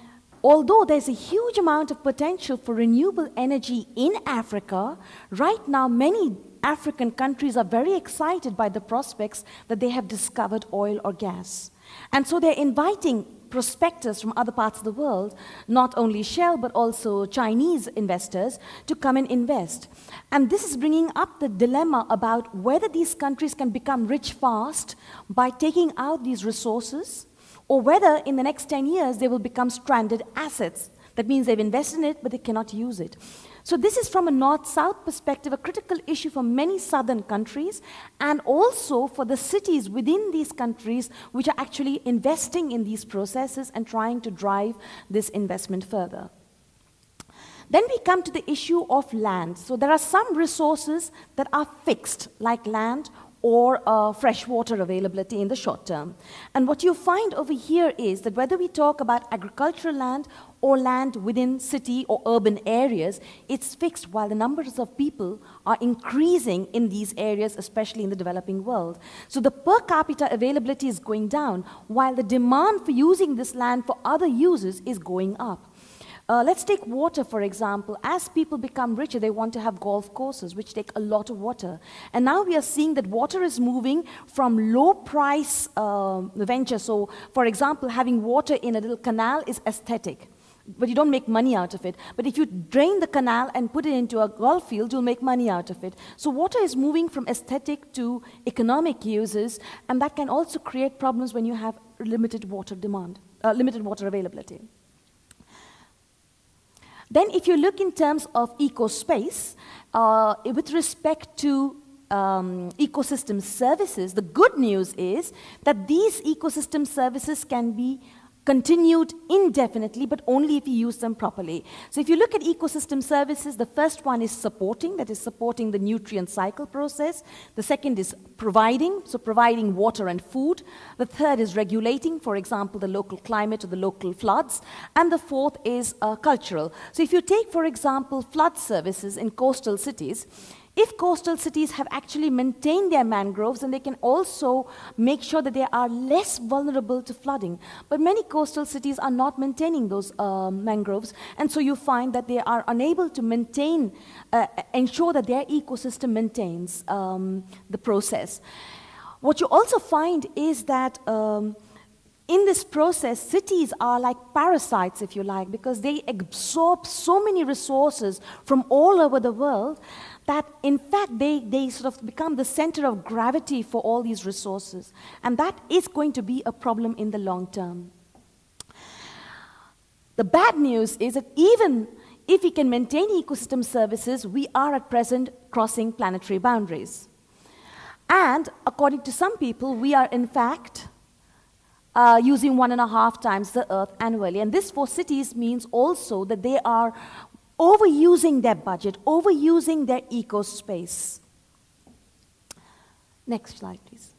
although there's a huge amount of potential for renewable energy in Africa, right now many African countries are very excited by the prospects that they have discovered oil or gas. And so they're inviting prospectors from other parts of the world, not only Shell, but also Chinese investors, to come and invest. And this is bringing up the dilemma about whether these countries can become rich fast by taking out these resources, or whether in the next 10 years they will become stranded assets. That means they've invested in it, but they cannot use it. So this is from a north-south perspective, a critical issue for many southern countries, and also for the cities within these countries which are actually investing in these processes and trying to drive this investment further. Then we come to the issue of land. So there are some resources that are fixed, like land or uh, fresh water availability in the short term. And what you find over here is that whether we talk about agricultural land or land within city or urban areas, it's fixed while the numbers of people are increasing in these areas, especially in the developing world. So the per capita availability is going down, while the demand for using this land for other uses is going up. Uh, let's take water, for example. As people become richer, they want to have golf courses, which take a lot of water. And now we are seeing that water is moving from low price uh, venture. So, for example, having water in a little canal is aesthetic but you don't make money out of it. But if you drain the canal and put it into a golf field, you'll make money out of it. So water is moving from aesthetic to economic uses, and that can also create problems when you have limited water demand, uh, limited water availability. Then if you look in terms of eco-space, uh, with respect to um, ecosystem services, the good news is that these ecosystem services can be continued indefinitely, but only if you use them properly. So if you look at ecosystem services, the first one is supporting, that is supporting the nutrient cycle process. The second is providing, so providing water and food. The third is regulating, for example, the local climate or the local floods. And the fourth is uh, cultural. So if you take, for example, flood services in coastal cities, if coastal cities have actually maintained their mangroves, then they can also make sure that they are less vulnerable to flooding. But many coastal cities are not maintaining those uh, mangroves, and so you find that they are unable to maintain, uh, ensure that their ecosystem maintains um, the process. What you also find is that um, in this process, cities are like parasites, if you like, because they absorb so many resources from all over the world that in fact they, they sort of become the center of gravity for all these resources. And that is going to be a problem in the long term. The bad news is that even if we can maintain ecosystem services, we are at present crossing planetary boundaries. And according to some people, we are in fact uh, using one and a half times the Earth annually. And this for cities means also that they are overusing their budget, overusing their eco space. Next slide, please.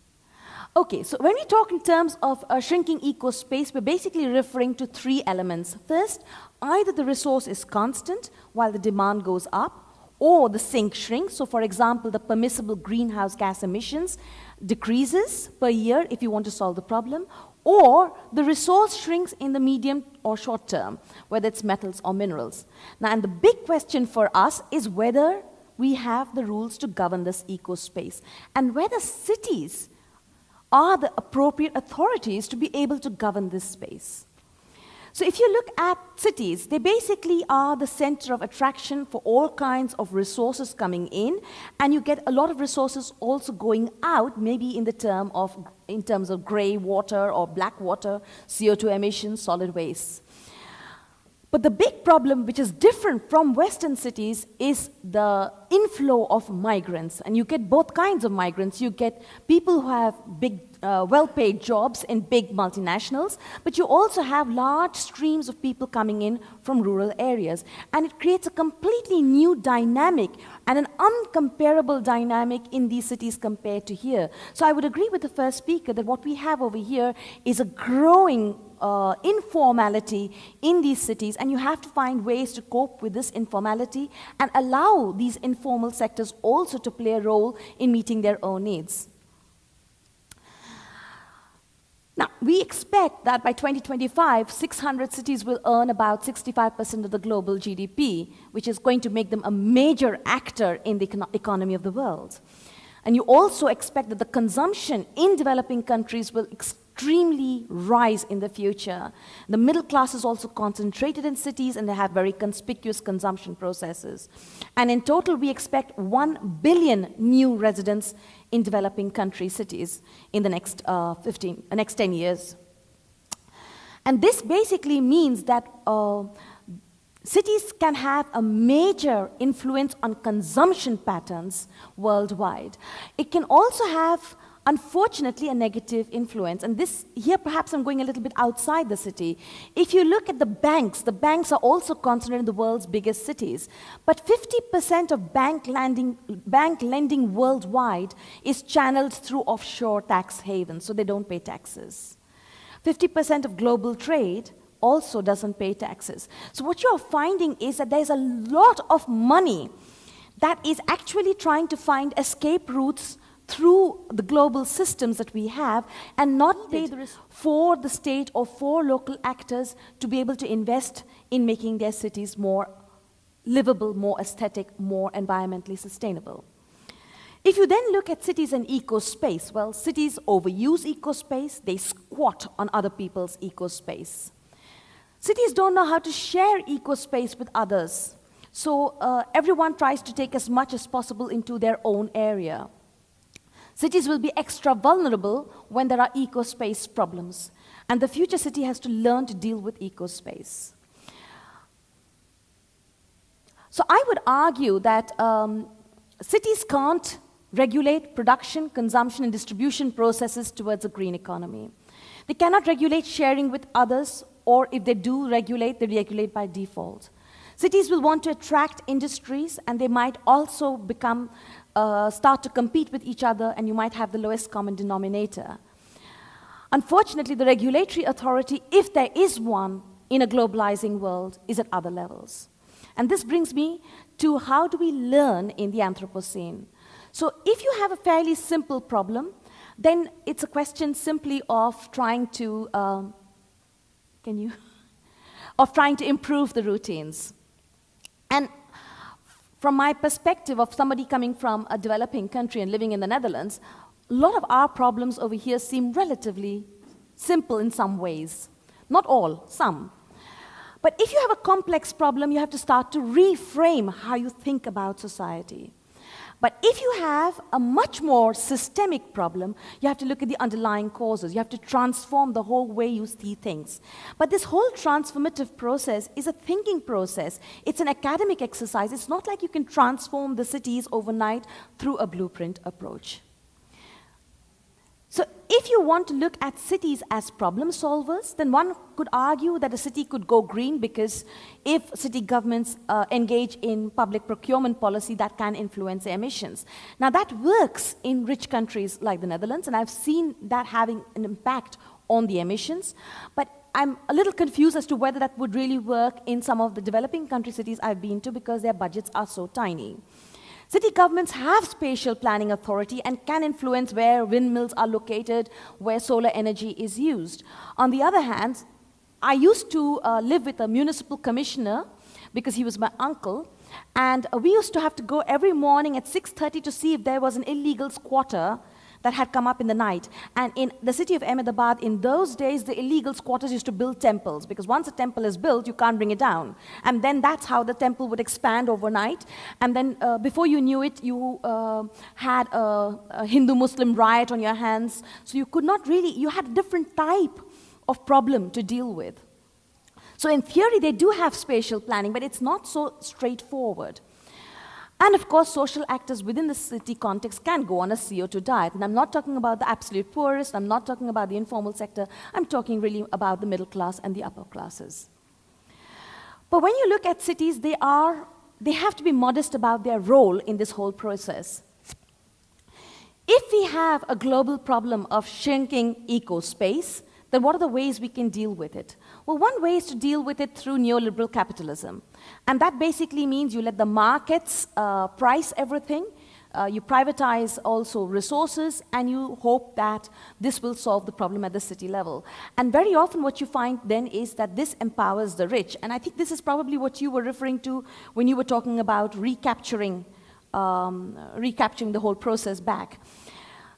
Okay, so when we talk in terms of a shrinking eco space, we're basically referring to three elements. First, either the resource is constant while the demand goes up, or the sink shrinks. So, for example, the permissible greenhouse gas emissions decreases per year if you want to solve the problem, or the resource shrinks in the medium or short term, whether it's metals or minerals. Now, and the big question for us is whether we have the rules to govern this eco space, and whether cities are the appropriate authorities to be able to govern this space. So if you look at cities, they basically are the center of attraction for all kinds of resources coming in, and you get a lot of resources also going out, maybe in the term of in terms of gray water or black water, CO2 emissions, solid waste. But the big problem, which is different from Western cities, is the inflow of migrants. And you get both kinds of migrants. You get people who have big, uh, well paid jobs in big multinationals, but you also have large streams of people coming in from rural areas. And it creates a completely new dynamic and an uncomparable dynamic in these cities compared to here. So I would agree with the first speaker that what we have over here is a growing uh, informality in these cities, and you have to find ways to cope with this informality and allow these informal sectors also to play a role in meeting their own needs. Now, we expect that by 2025, 600 cities will earn about 65% of the global GDP, which is going to make them a major actor in the econ economy of the world. And you also expect that the consumption in developing countries will extremely rise in the future. The middle class is also concentrated in cities and they have very conspicuous consumption processes. And in total, we expect 1 billion new residents in developing country cities in the next, uh, 15, uh, next 10 years. And this basically means that uh, cities can have a major influence on consumption patterns worldwide. It can also have unfortunately a negative influence. And this, here perhaps I'm going a little bit outside the city. If you look at the banks, the banks are also concentrated in the world's biggest cities. But 50% of bank lending, bank lending worldwide is channeled through offshore tax havens, so they don't pay taxes. 50% of global trade also doesn't pay taxes. So what you're finding is that there's a lot of money that is actually trying to find escape routes through the global systems that we have and not pay for the state or for local actors to be able to invest in making their cities more livable, more aesthetic, more environmentally sustainable. If you then look at cities and eco space, well, cities overuse eco space, they squat on other people's eco space. Cities don't know how to share eco space with others, so uh, everyone tries to take as much as possible into their own area. Cities will be extra vulnerable when there are eco-space problems. And the future city has to learn to deal with eco-space. So I would argue that um, cities can't regulate production, consumption, and distribution processes towards a green economy. They cannot regulate sharing with others, or if they do regulate, they regulate by default. Cities will want to attract industries, and they might also become uh, start to compete with each other and you might have the lowest common denominator. Unfortunately, the regulatory authority, if there is one in a globalizing world, is at other levels. And this brings me to how do we learn in the Anthropocene? So if you have a fairly simple problem, then it's a question simply of trying to, um, can you? of trying to improve the routines. And from my perspective of somebody coming from a developing country and living in the Netherlands, a lot of our problems over here seem relatively simple in some ways. Not all, some. But if you have a complex problem, you have to start to reframe how you think about society. But if you have a much more systemic problem, you have to look at the underlying causes. You have to transform the whole way you see things. But this whole transformative process is a thinking process. It's an academic exercise. It's not like you can transform the cities overnight through a blueprint approach. So if you want to look at cities as problem solvers, then one could argue that a city could go green because if city governments uh, engage in public procurement policy, that can influence emissions. Now that works in rich countries like the Netherlands, and I've seen that having an impact on the emissions, but I'm a little confused as to whether that would really work in some of the developing country cities I've been to because their budgets are so tiny. City governments have spatial planning authority and can influence where windmills are located, where solar energy is used. On the other hand, I used to uh, live with a municipal commissioner because he was my uncle, And we used to have to go every morning at 6.30 to see if there was an illegal squatter that had come up in the night. And in the city of Ahmedabad, in those days, the illegal squatters used to build temples because once a temple is built, you can't bring it down. And then that's how the temple would expand overnight. And then uh, before you knew it, you uh, had a, a Hindu Muslim riot on your hands. So you could not really, you had a different type of problem to deal with. So in theory, they do have spatial planning, but it's not so straightforward. And of course, social actors within the city context can go on a CO2 diet. And I'm not talking about the absolute poorest, I'm not talking about the informal sector, I'm talking really about the middle class and the upper classes. But when you look at cities, they, are, they have to be modest about their role in this whole process. If we have a global problem of shrinking eco space, then what are the ways we can deal with it? Well, one way is to deal with it through neoliberal capitalism. And that basically means you let the markets uh, price everything, uh, you privatize also resources, and you hope that this will solve the problem at the city level. And very often, what you find then is that this empowers the rich. And I think this is probably what you were referring to when you were talking about recapturing, um, recapturing the whole process back.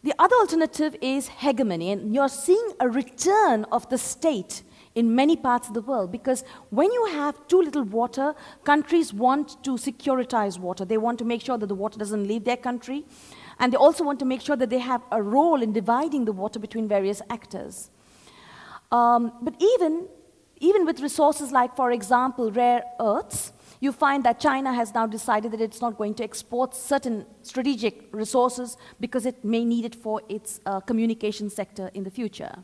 The other alternative is hegemony, and you're seeing a return of the state in many parts of the world because when you have too little water, countries want to securitize water. They want to make sure that the water doesn't leave their country, and they also want to make sure that they have a role in dividing the water between various actors. Um, but even, even with resources like, for example, rare earths, you find that China has now decided that it's not going to export certain strategic resources because it may need it for its uh, communication sector in the future.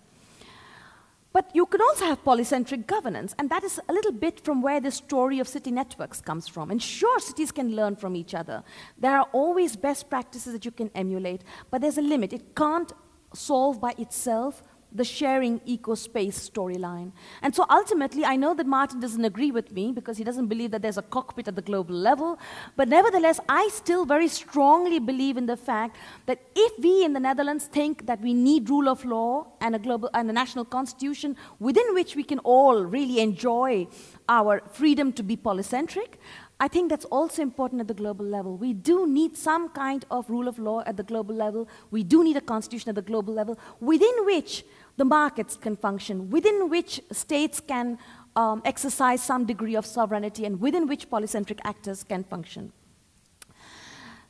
But you can also have polycentric governance, and that is a little bit from where the story of city networks comes from. And sure, cities can learn from each other. There are always best practices that you can emulate, but there's a limit. It can't solve by itself the sharing eco space storyline. And so ultimately, I know that Maarten doesn't agree with me because he doesn't believe that there's a cockpit at the global level, but nevertheless, I still very strongly believe in the fact that if we in the Netherlands think that we need rule of law and a global and a national constitution within which we can all really enjoy our freedom to be polycentric, I think that's also important at the global level. We do need some kind of rule of law at the global level. We do need a constitution at the global level within which the markets can function, within which states can um, exercise some degree of sovereignty, and within which polycentric actors can function.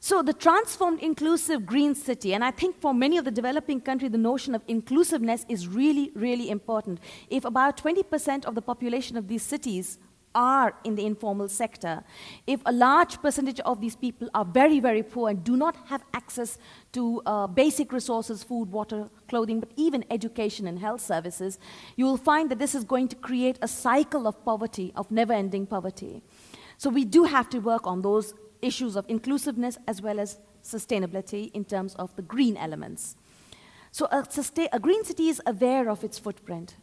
So the transformed inclusive green city, and I think for many of the developing countries, the notion of inclusiveness is really, really important. If about 20% of the population of these cities are in the informal sector, if a large percentage of these people are very, very poor and do not have access to uh, basic resources, food, water, clothing, but even education and health services, you will find that this is going to create a cycle of poverty, of never ending poverty. So we do have to work on those issues of inclusiveness as well as sustainability in terms of the green elements. So a, a green city is aware of its footprint.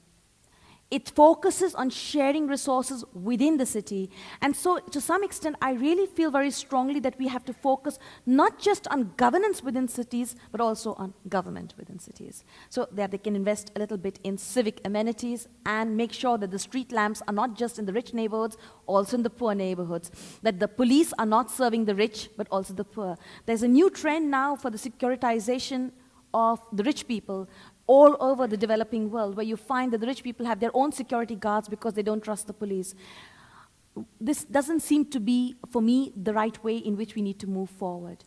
It focuses on sharing resources within the city. And so, to some extent, I really feel very strongly that we have to focus not just on governance within cities, but also on government within cities. So that they can invest a little bit in civic amenities and make sure that the street lamps are not just in the rich neighborhoods, also in the poor neighborhoods. That the police are not serving the rich, but also the poor. There's a new trend now for the securitization of the rich people all over the developing world where you find that the rich people have their own security guards because they don't trust the police. This doesn't seem to be, for me, the right way in which we need to move forward.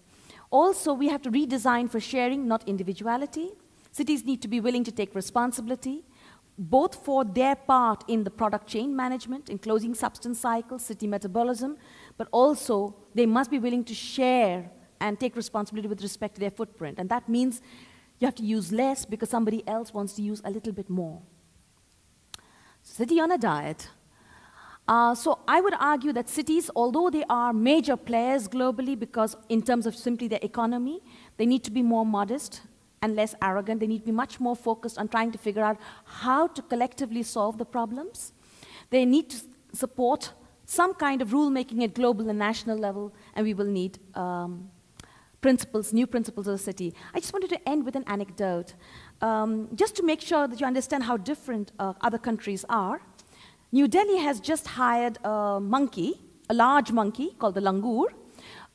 Also, we have to redesign for sharing, not individuality. Cities need to be willing to take responsibility, both for their part in the product chain management, in closing substance cycles, city metabolism, but also they must be willing to share and take responsibility with respect to their footprint. And that means you have to use less because somebody else wants to use a little bit more. City on a diet. Uh, so I would argue that cities, although they are major players globally because in terms of simply their economy, they need to be more modest and less arrogant. They need to be much more focused on trying to figure out how to collectively solve the problems. They need to support some kind of rulemaking at global and national level, and we will need um, principles, new principles of the city. I just wanted to end with an anecdote, um, just to make sure that you understand how different uh, other countries are. New Delhi has just hired a monkey, a large monkey called the langur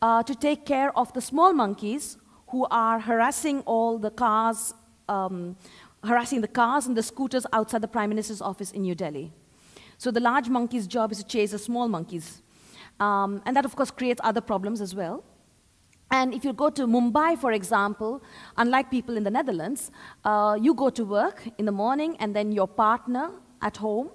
uh, to take care of the small monkeys who are harassing all the cars, um, harassing the cars and the scooters outside the Prime Minister's office in New Delhi. So the large monkey's job is to chase the small monkeys. Um, and that, of course, creates other problems as well. And if you go to Mumbai, for example, unlike people in the Netherlands, uh, you go to work in the morning and then your partner at home,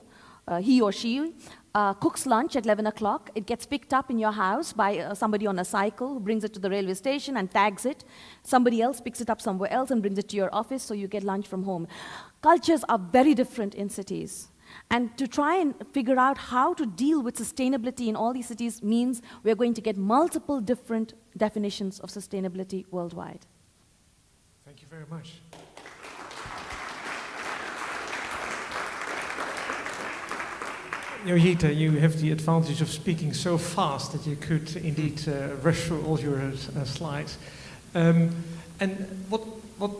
uh, he or she, uh, cooks lunch at 11 o'clock. It gets picked up in your house by uh, somebody on a cycle who brings it to the railway station and tags it. Somebody else picks it up somewhere else and brings it to your office so you get lunch from home. Cultures are very different in cities. And to try and figure out how to deal with sustainability in all these cities means we're going to get multiple different definitions of sustainability worldwide. Thank you very much. Joyeeta, you have the advantage of speaking so fast that you could indeed uh, rush through all your uh, slides. Um, and what, what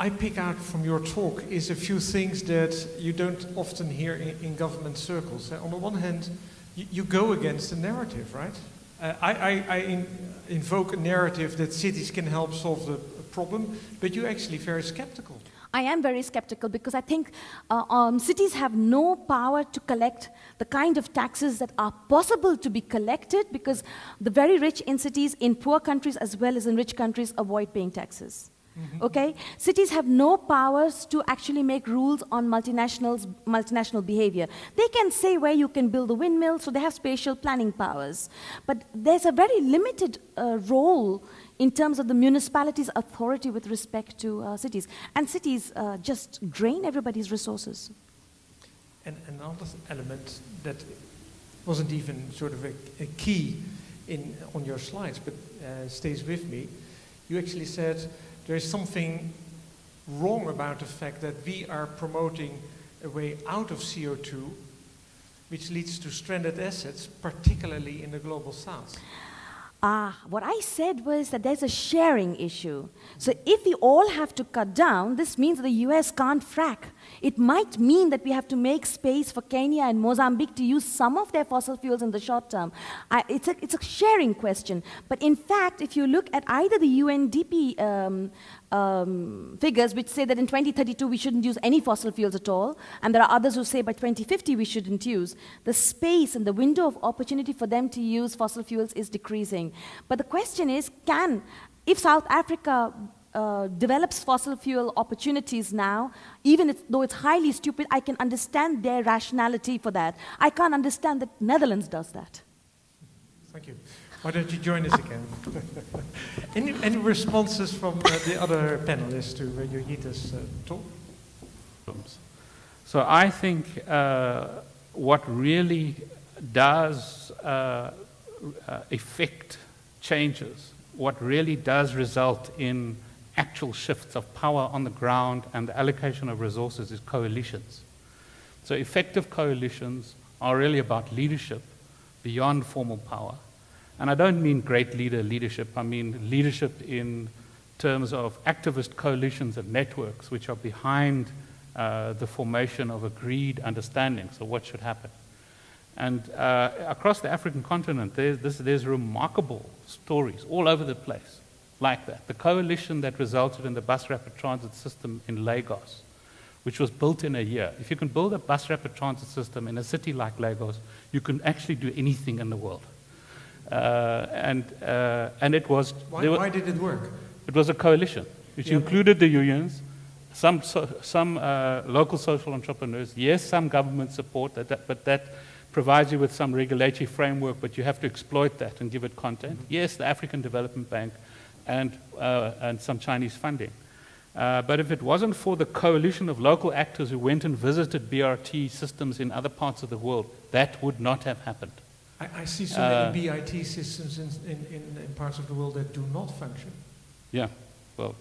I pick out from your talk is a few things that you don't often hear in, in government circles. Uh, on the one hand, you, you, go against the narrative, right? Uh, I, I, I in, invoke a narrative that cities can help solve the problem, but you're actually very skeptical. I am very skeptical because I think uh, um, cities have no power to collect the kind of taxes that are possible to be collected because the very rich in cities, in poor countries as well as in rich countries, avoid paying taxes. Mm-hmm. Okay? Cities have no powers to actually make rules on multinationals, multinational behavior. They can say where you can build a windmill, so they have spatial planning powers. But there's a very limited uh, role in terms of the municipality's authority with respect to uh, cities. And cities uh, just drain everybody's resources. And another element that wasn't even sort of a, a key in, on your slides, but uh, stays with me, you actually said there is something wrong about the fact that we are promoting a way out of CO2, which leads to stranded assets, particularly in the global south. Ah, what I said was that there's a sharing issue. So if we all have to cut down, this means the US can't frack. It might mean that we have to make space for Kenya and Mozambique to use some of their fossil fuels in the short term. I, it's, a, it's a sharing question. But in fact, if you look at either the UNDP um, um, figures which say that in 2032 we shouldn't use any fossil fuels at all, and there are others who say by 2050 we shouldn't use, the space and the window of opportunity for them to use fossil fuels is decreasing. But the question is, can, if South Africa uh, develops fossil fuel opportunities now, even if, though it's highly stupid, I can understand their rationality for that. I can't understand that Netherlands does that. Thank you. Why don't you join us again? any, any, responses from uh, the other panelists to uh, Joyeeta's uh, talk? So I think uh, what really does uh, uh, affect changes, what really does result in actual shifts of power on the ground and the allocation of resources is coalitions. So effective coalitions are really about leadership beyond formal power. And I don't mean great leader leadership, I mean leadership in terms of activist coalitions and networks which are behind uh, the formation of agreed understandings of what should happen. And uh, across the African continent, there's, this, there's remarkable stories all over the place like that. The coalition that resulted in the bus rapid transit system in Lagos, which was built in a year. If you can build a bus rapid transit system in a city like Lagos, you can actually do anything in the world. Uh, and, uh, and it was. Why, why, did it work? It was a coalition, which included the unions, some, so, some uh, local social entrepreneurs, yes, some government support, that, that, but that provides you with some regulatory framework, but you have to exploit that and give it content. Mm-hmm. Yes, the African Development Bank and, uh, and some Chinese funding. Uh, but if it wasn't for the coalition of local actors who went and visited BRT systems in other parts of the world, that would not have happened. I, I see so uh, many BRT systems in, in, in, parts of the world that do not function. Yeah, well.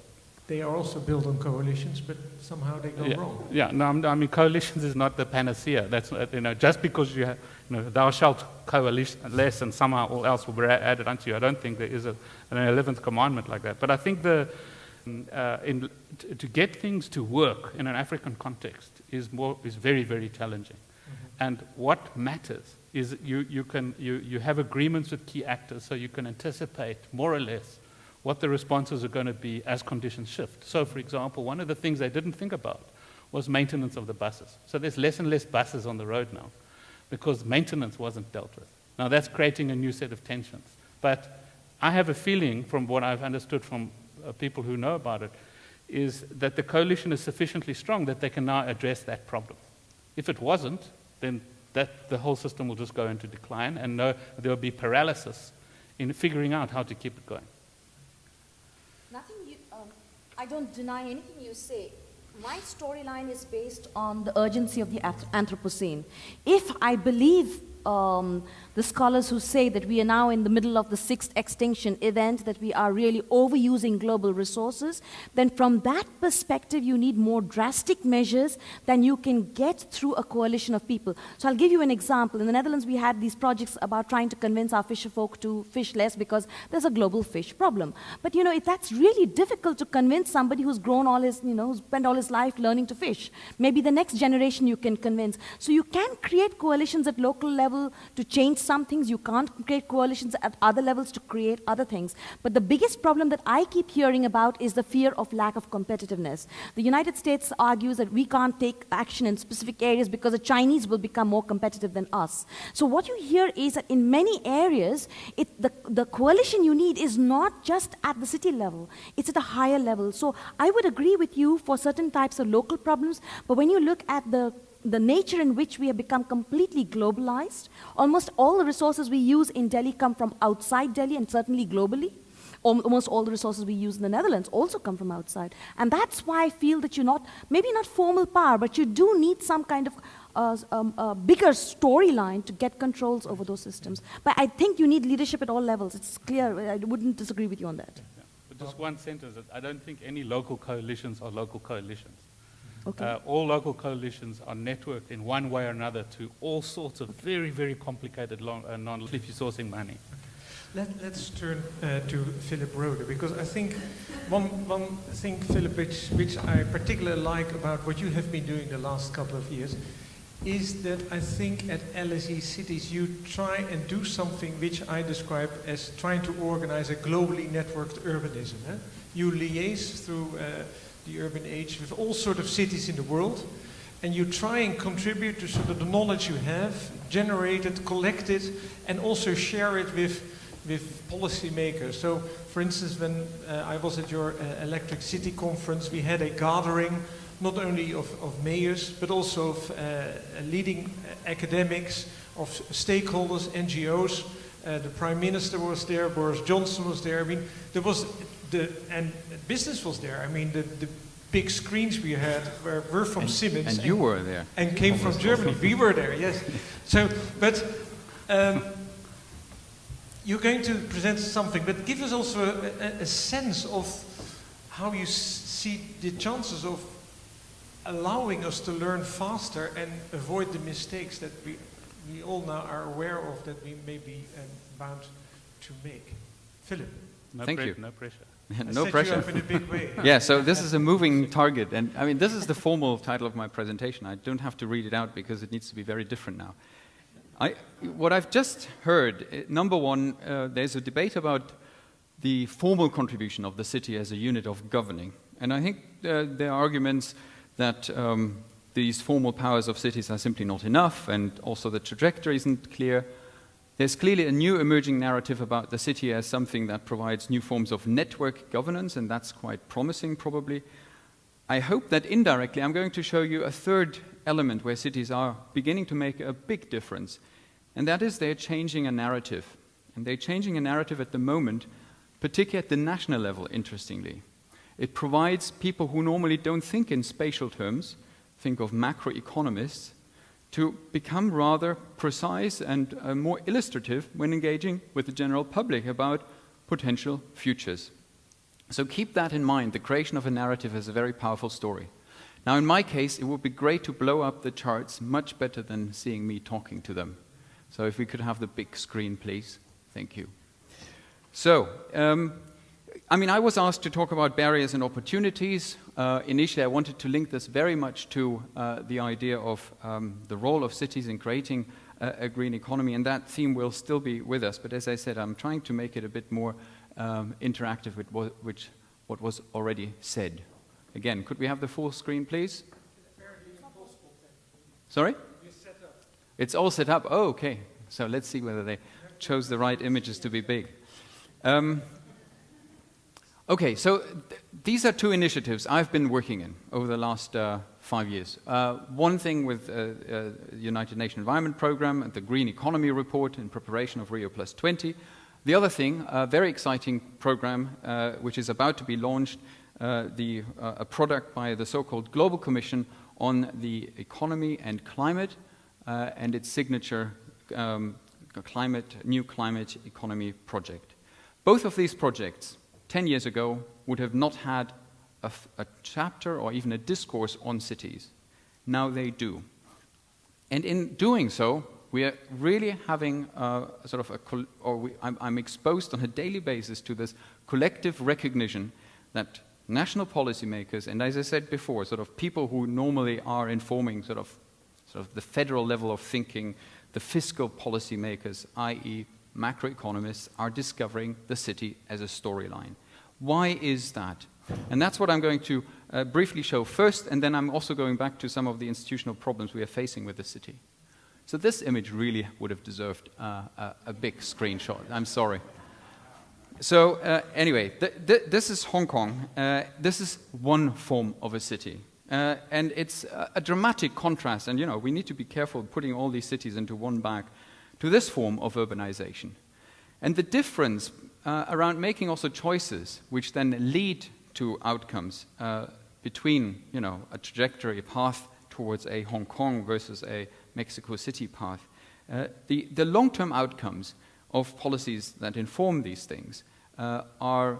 They are also built on coalitions, but somehow they go yeah, wrong. Yeah, no, I mean, coalitions is not the panacea. That's, you know, just because you have, you know, thou shalt less and somehow all else will be added unto you. I don't think there is a, an 11th commandment like that. But I think the, uh, in, to get things to work in an African context is, more, is very, very challenging. Mm-hmm. And what matters is you, you, can, you, you have agreements with key actors so you can anticipate more or less what the responses are going to be as conditions shift. So, for example, one of the things they didn't think about was maintenance of the buses. So there's less and less buses on the road now because maintenance wasn't dealt with. Now that's creating a new set of tensions. But I have a feeling, from what I've understood from uh, people who know about it, is that the coalition is sufficiently strong that they can now address that problem. If it wasn't, then that, the whole system will just go into decline and no, there will be paralysis in figuring out how to keep it going. Nothing you, um, I don't deny anything you say. My storyline is based on the urgency of the Anthropocene. If I believe um, the scholars who say that we are now in the middle of the sixth extinction event, that we are really overusing global resources, then from that perspective, you need more drastic measures than you can get through a coalition of people. So I'll give you an example. In the Netherlands, we had these projects about trying to convince our fisher folk to fish less because there's a global fish problem. But you know, that's really difficult to convince somebody who's grown all his, you know, who's spent all his life learning to fish. Maybe the next generation you can convince. So you can create coalitions at local level to change some things, you can't create coalitions at other levels to create other things. But the biggest problem that I keep hearing about is the fear of lack of competitiveness. The United States argues that we can't take action in specific areas because the Chinese will become more competitive than us. So what you hear is that in many areas, it, the, the coalition you need is not just at the city level, it's at a higher level. So I would agree with you for certain types of local problems, but when you look at the the nature in which we have become completely globalized. Almost all the resources we use in Delhi come from outside Delhi and certainly globally. Almost all the resources we use in the Netherlands also come from outside. And that's why I feel that you're not, maybe not formal power, but you do need some kind of uh, um, uh, bigger storyline to get controls over those systems. But I think you need leadership at all levels. It's clear. I wouldn't disagree with you on that. Yeah. But just one sentence. I don't think any local coalitions are local coalitions. Okay. Uh, all local coalitions are networked in one way or another to all sorts of very, very complicated long, uh, non-leafy sourcing money. Let, us turn uh, to Philip Rode, because I think one, one thing, Philip, which, which I particularly like about what you have been doing the last couple of years, is that I think at LSE Cities you try and do something which I describe as trying to organize a globally networked urbanism. Eh? You liaise through uh, the urban age with all sort of cities in the world, and you try and contribute to sort of the knowledge you have, generate it, collect it, and also share it with, with policymakers. So, for instance, when uh, I was at your uh, Electric City conference, we had a gathering not only of, of mayors, but also of uh, leading academics, of stakeholders, NGOs. Uh, the Prime Minister was there, Boris Johnson was there. I mean, there was the, and business was there. I mean, the, the big screens we had were, were from and, Siemens. And, and, you were there. And came from Germany. we were there, yes. So, but um, you're going to present something, but give us also a, a, a sense of how you see the chances of allowing us to learn faster and avoid the mistakes that we, we all now are aware of that we may be um, bound to make. Philip. No Thank you. No pressure. no pressure. yeah, so this is a moving target. And I mean, this is the formal title of my presentation. I don't have to read it out because it needs to be very different now. I, what I've just heard, eh, number one, uh, there's a debate about the formal contribution of the city as a unit of governing. And I think uh, there are arguments that um, these formal powers of cities are simply not enough, and also the trajectory isn't clear. There's clearly a new emerging narrative about the city as something that provides new forms of network governance, and that's quite promising, probably. I hope that indirectly I'm going to show you a third element where cities are beginning to make a big difference, and that is they're changing a narrative. And they're changing a narrative at the moment, particularly at the national level, interestingly. It provides people who normally don't think in spatial terms, think of macroeconomists, to become rather precise and uh, more illustrative when engaging with the general public about potential futures. So keep that in mind. The creation of a narrative is a very powerful story. Now, in my case, it would be great to blow up the charts much better than seeing me talking to them. So, if we could have the big screen, please. Thank you. So, um, I mean, I was asked to talk about barriers and opportunities. Uh, initially, I wanted to link this very much to uh, the idea of um, the role of cities in creating a green economy, and that theme will still be with us. But as I said, I'm trying to make it a bit more um, interactive with what, which, what was already said. Again, could we have the full screen, please? Sorry? It's all set up. Oh, okay. So let's see whether they chose the right images to be big. Um, okay, so th these are two initiatives I've been working in over the last uh, five years. Uh, one thing with uh, uh United Nations Environment Programme, and the Green Economy Report in preparation of Rio Plus 20. The other thing, a very exciting program uh, which is about to be launched, uh, the, a product by the so-called Global Commission on the Economy and Climate, and its signature um, climate, new climate economy project. Both of these projects, 10 years ago, would have not had a, a chapter or even a discourse on cities. Now they do. And in doing so, we are really having a, sort of a, or we, I'm, I'm, exposed on a daily basis to this collective recognition that national policymakers, and as I said before, sort of people who normally are informing sort of, sort of the federal level of thinking, the fiscal policymakers, i.e., macroeconomists, are discovering the city as a storyline. Why is that? And that's what I'm going to uh, briefly show first, and then I'm also going back to some of the institutional problems we are facing with the city. So this image really would have deserved uh, a, a, big screenshot. I'm sorry. So uh, anyway, th th this is Hong Kong. Uh, this is one form of a city. Uh, and it's a, a, dramatic contrast, and you know, we need to be careful putting all these cities into one bag, to this form of urbanization. And the difference uh, around making also choices which then lead to outcomes uh, between, you know, a trajectory, path towards a Hong Kong versus a Mexico City path. Uh, the, the long-term outcomes of policies that inform these things uh, are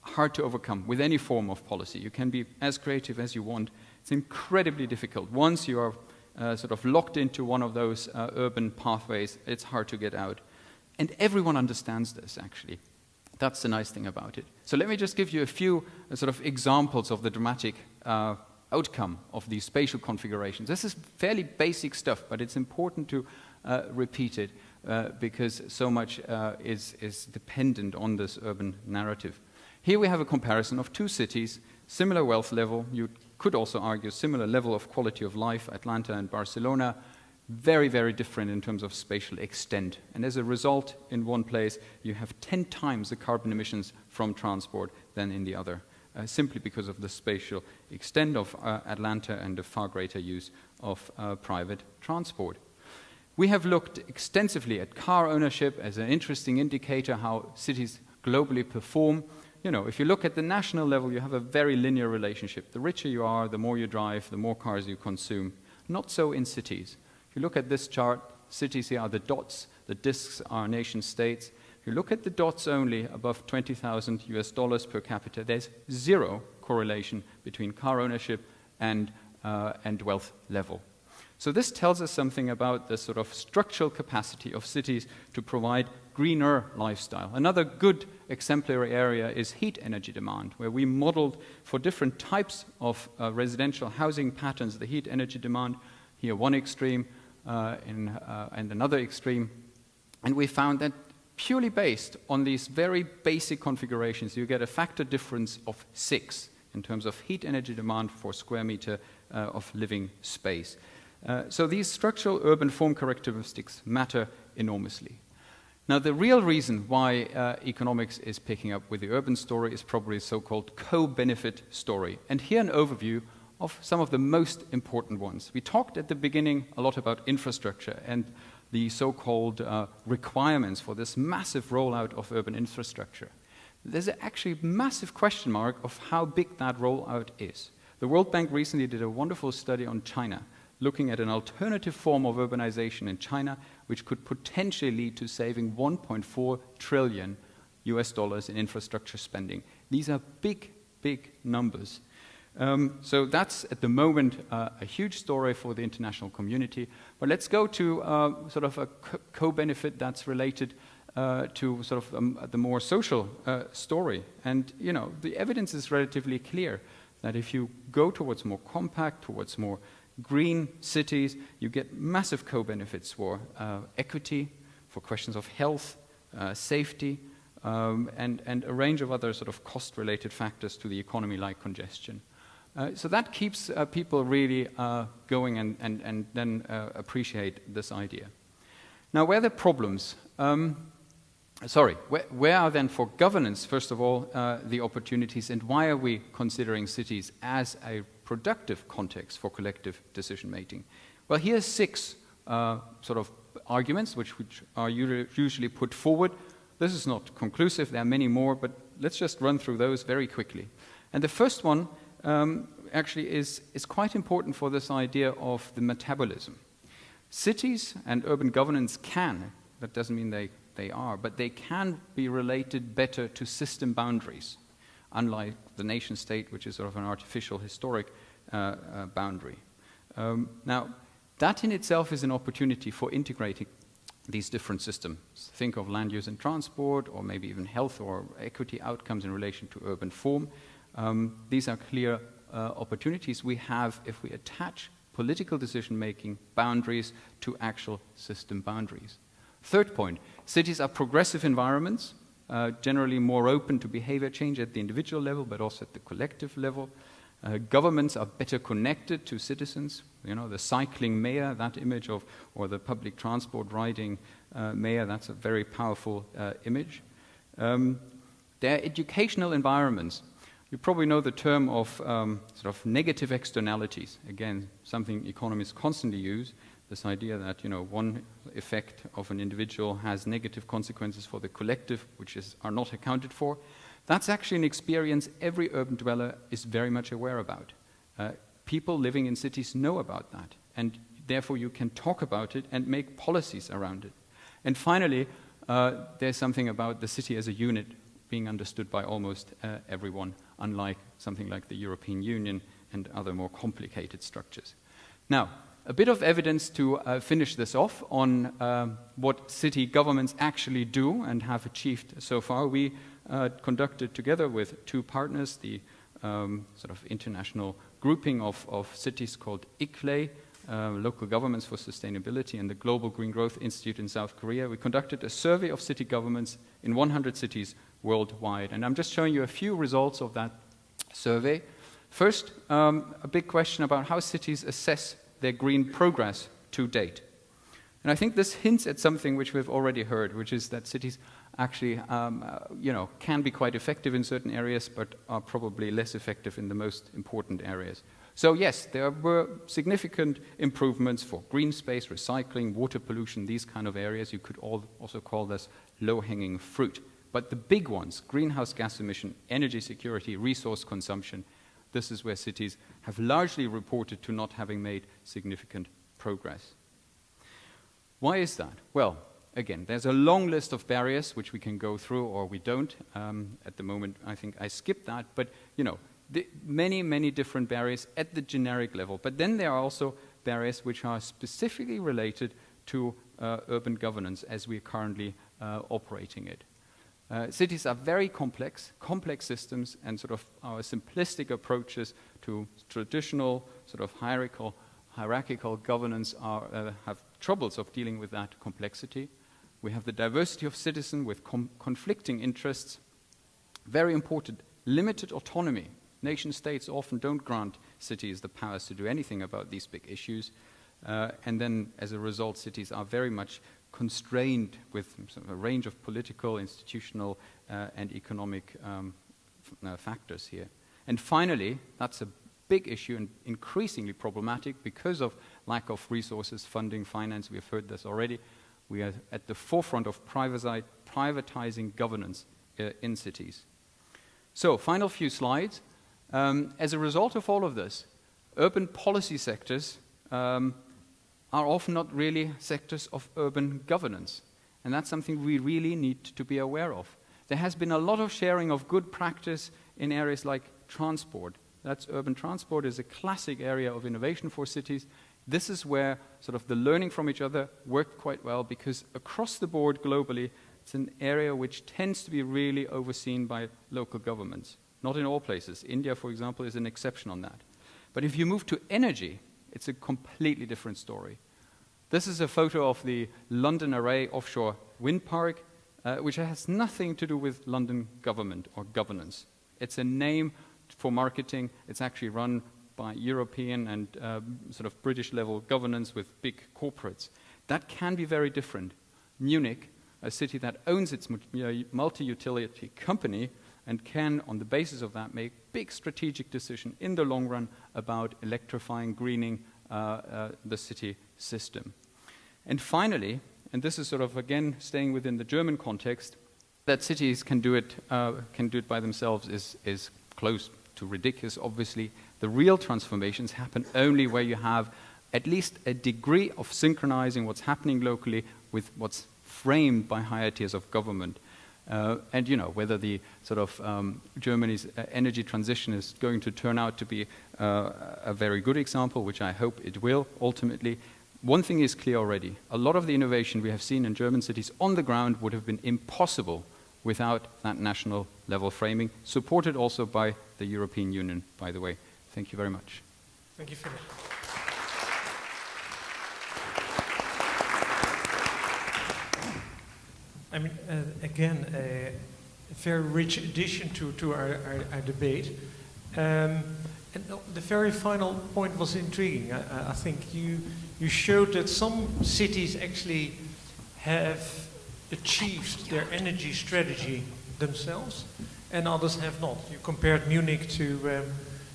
hard to overcome with any form of policy. You can be as creative as you want. It's incredibly difficult. Once you are uh, sort of locked into one of those uh, urban pathways, it's hard to get out. And everyone understands this, actually. That's the nice thing about it. So let me just give you a few uh, sort of examples of the dramatic uh, outcome of these spatial configurations. This is fairly basic stuff, but it's important to uh, repeat it uh, because so much is, is dependent on this urban narrative. Here we have a comparison of two cities, similar wealth level. You could also argue similar level of quality of life, Atlanta and Barcelona, very, very different in terms of spatial extent. And as a result, in one place, you have 10 times the carbon emissions from transport than in the other, uh, simply because of the spatial extent of uh, Atlanta and the far greater use of uh, private transport. We have looked extensively at car ownership as an interesting indicator how cities globally perform you know, if you look at the national level, you have a very linear relationship. The richer you are, the more you drive, the more cars you consume. Not so in cities. If you look at this chart, cities here are the dots, the disks are nation states. If you look at the dots only above 20,000 US dollars per capita, there's zero correlation between car ownership and, uh, and wealth level. So this tells us something about the sort of structural capacity of cities to provide greener lifestyle. Another good exemplary area is heat energy demand, where we modeled for different types of uh, residential housing patterns the heat energy demand, here one extreme in, uh, and another extreme. And we found that purely based on these very basic configurations, you get a factor difference of six in terms of heat energy demand for square meter uh, of living space. Uh, so these structural urban form characteristics matter enormously. Now, the real reason why uh, economics is picking up with the urban story is probably a so-called co-benefit story. And here an overview of some of the most important ones. We talked at the beginning a lot about infrastructure and the so-called uh, requirements for this massive rollout of urban infrastructure. There's actually a massive question mark of how big that rollout is. The World Bank recently did a wonderful study on China, looking at an alternative form of urbanization in China, which could potentially lead to saving 1.4 trillion US dollars in infrastructure spending. These are big, big numbers. Um, so that's at the moment uh, a huge story for the international community. But let's go to uh, sort of a co-benefit that's related uh, to sort of um, the more social uh, story. And you know, the evidence is relatively clear that if you go towards more compact, towards more green cities, you get massive co benefits for uh, equity, for questions of health, uh, safety, um, and, and a range of other sort of cost related factors to the economy, like congestion. Uh, so that keeps uh, people really uh, going and, and, and then uh, appreciate this idea. Now, where are the problems? Um, sorry, where, where, are then for governance, first of all, uh, the opportunities, and why are we considering cities as a productive context for collective decision making? Well, here's six uh, sort of arguments which, which are usually put forward. This is not conclusive, there are many more, but let's just run through those very quickly. And the first one um, actually is, is quite important for this idea of the metabolism. Cities and urban governance can, that doesn't mean they, they are, but they can be related better to system boundaries, unlike the nation state, which is sort of an artificial historic uh, uh, boundary. Um, now, that in itself is an opportunity for integrating these different systems. Think of land use and transport, or maybe even health or equity outcomes in relation to urban form. Um, these are clear uh, opportunities we have if we attach political decision making boundaries to actual system boundaries. Third point cities are progressive environments, uh, generally more open to behavior change at the individual level, but also at the collective level. Uh, governments are better connected to citizens. You know, the cycling mayor, that image of, or the public transport riding uh, mayor, that's a very powerful uh, image. Um, they're educational environments. You probably know the term of um, sort of negative externalities. Again, something economists constantly use. This idea that you know one effect of an individual has negative consequences for the collective, which is, are not accounted for. That's actually an experience every urban dweller is very much aware about. Uh, people living in cities know about that, and therefore you can talk about it and make policies around it. And finally, uh, there's something about the city as a unit being understood by almost uh, everyone, unlike something like the European Union and other more complicated structures. Now, a bit of evidence to uh, finish this off on um, what city governments actually do and have achieved so far. We uh, conducted together with two partners the um, sort of international grouping of, of cities called ICLEI, uh, Local Governments for Sustainability, and the Global Green Growth Institute in South Korea. We conducted a survey of city governments in 100 cities worldwide. And I'm just showing you a few results of that survey. First, um, a big question about how cities assess their green progress to date. And I think this hints at something which we've already heard, which is that cities actually um, uh, you know, can be quite effective in certain areas, but are probably less effective in the most important areas. So yes, there were significant improvements for green space, recycling, water pollution, these kind of areas. You could also call this low-hanging fruit. But the big ones, greenhouse gas emission, energy security, resource consumption, this is where cities have largely reported to not having made significant progress. Why is that? Well, again, there's a long list of barriers which we can go through or we don't. Um, at the moment, I think I skipped that, but you know, many, many different barriers at the generic level. But then there are also barriers which are specifically related to uh, urban governance as we're currently uh, operating it. Uh, cities are very complex, complex systems, and sort of our simplistic approaches to traditional sort of hierarchical, hierarchical governance are, uh, have troubles of dealing with that complexity. We have the diversity of citizens with conflicting interests. Very important, limited autonomy. Nation states often don't grant cities the powers to do anything about these big issues. Uh, and then, as a result, cities are very much constrained with a range of political, institutional, uh, and economic um, uh, factors here. And finally, that's a big issue and increasingly problematic because of lack of resources, funding, finance. We have heard this already. We are at the forefront of privatizing governance uh, in cities. So, final few slides. Um, as a result of all of this, urban policy sectors um, are often not really sectors of urban governance. And that's something we really need to be aware of. There has been a lot of sharing of good practice in areas like transport. That's urban transport is a classic area of innovation for cities. This is where sort of the learning from each other worked quite well because across the board globally, it's an area which tends to be really overseen by local governments. Not in all places. India, for example, is an exception on that. But if you move to energy, it's a completely different story. This is a photo of the London Array offshore wind park, uh, which has nothing to do with London government or governance. It's a name for marketing. It's actually run by European and uh, sort of British level governance with big corporates. That can be very different. Munich, a city that owns its multi utility company, and can, on the basis of that, make big strategic decision in the long run about electrifying, greening the city system. And finally, and this is sort of again staying within the German context, that cities can do it, uh, can do it by themselves is, is close to ridiculous, obviously. The real transformations happen only where you have at least a degree of synchronizing what's happening locally with what's framed by higher tiers of government. Uh, and you know whether the sort of um, Germany's uh, energy transition is going to turn out to be uh, a very good example, which I hope it will ultimately. One thing is clear already: a lot of the innovation we have seen in German cities on the ground would have been impossible without that national level framing, supported also by the European Union, by the way. Thank you very much. Thank you, Philip. I mean, uh, again, a very rich addition to, to our, our, our debate. Um, and the very final point was intriguing. I, I, think you, you showed that some cities actually have achieved their energy strategy themselves and others have not. You compared Munich to, um,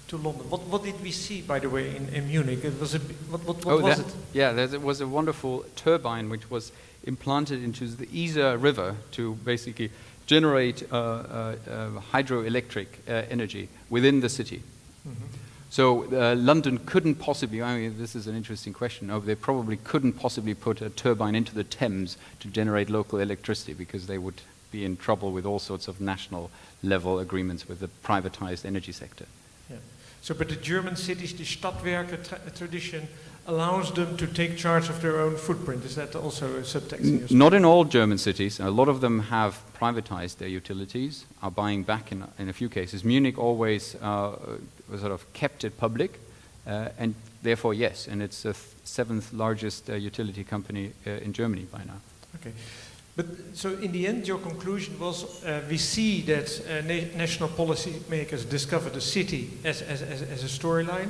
to London. What, what did we see, by the way, in, in Munich? It was a, what, what, what oh, was that, it? Yeah, there was a wonderful turbine which was implanted into the Isar River to basically generate uh, uh, uh, hydroelectric uh, energy within the city. Mm -hmm. So uh, London couldn't possibly, I mean, this is an interesting question. Oh, they probably couldn't possibly put a turbine into the Thames to generate local electricity because they would be in trouble with all sorts of national level agreements with the privatized energy sector. Yeah. So, but the German cities, the Stadtwerke tra tradition allows them to take charge of their own footprint. Is that also a subtext? N not in all German cities. A lot of them have privatized their utilities, are buying back in, in a few cases. Munich always uh, sort of kept it public, uh, and therefore, yes, and it's the seventh largest uh, utility company uh, in Germany by now. Okay. But so in the end, your conclusion was uh, we see that uh, na national policymakers discover the city as, as, as, as a storyline,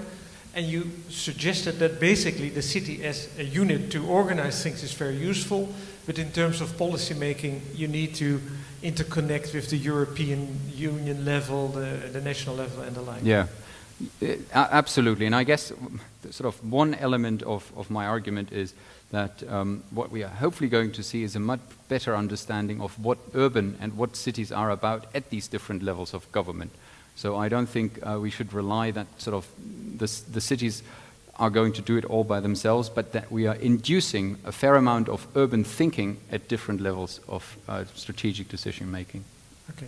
and you suggested that basically the city as a unit to organize things is very useful, but in terms of policy making, you need to interconnect with the European Union level, the, the national level, and the like. Yeah. Uh, absolutely, and I guess sort of one element of, of my argument is that um, what we are hopefully going to see is a much better understanding of what urban and what cities are about at these different levels of government. So I don't think uh, we should rely that sort of the, the cities are going to do it all by themselves, but that we are inducing a fair amount of urban thinking at different levels of uh, strategic decision making. Okay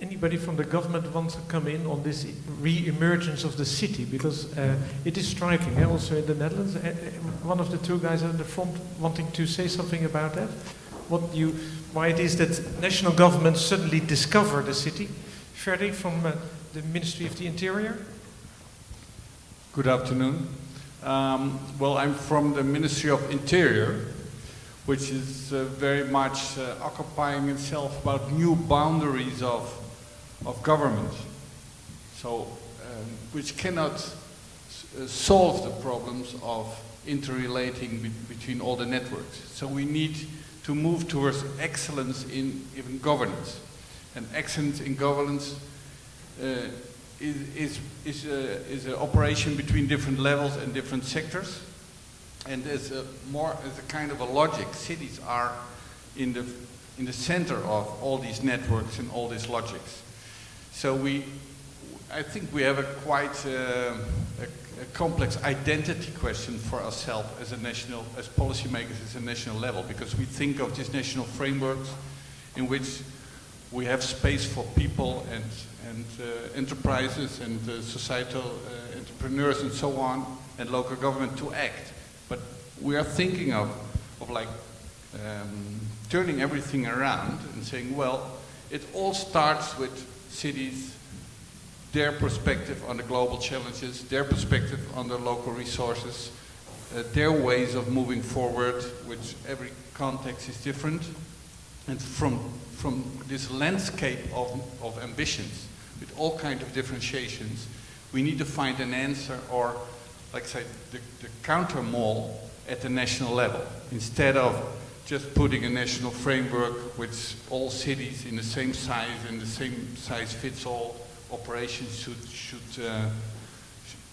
anybody from the government wants to come in on this re-emergence of the city because uh, it is striking eh? also in the Netherlands. Uh, one of the two guys at the front wanting to say something about that. What you, why it is that national governments suddenly discover the city. Ferdy from uh, the Ministry of the Interior. Good afternoon. Um, well, I'm from the Ministry of Interior, which is uh, very much uh, occupying itself about new boundaries of of government, so um, which cannot uh, solve the problems of interrelating be between all the networks. So we need to move towards excellence in even governance. And excellence in governance uh, is, is, is, a, is an operation between different levels and different sectors. And there's a more as a kind of a logic. Cities are in the, in the center of all these networks and all these logics. So we, I think we have a quite uh, a, a, complex identity question for ourselves as a national, as policymakers at a national level, because we think of these national frameworks in which we have space for people and, and uh, enterprises and uh, societal uh, entrepreneurs and so on, and local government to act. But we are thinking of, of like um, turning everything around and saying, well, it all starts with cities their perspective on the global challenges, their perspective on the local resources, uh, their ways of moving forward, which every context is different. And from, from this landscape of, of ambitions, with all kinds of differentiations, we need to find an answer or, like I said, the, the counter mall at the national level, instead of just putting a national framework which all cities in the same size and the same size fits all operations should, should, uh,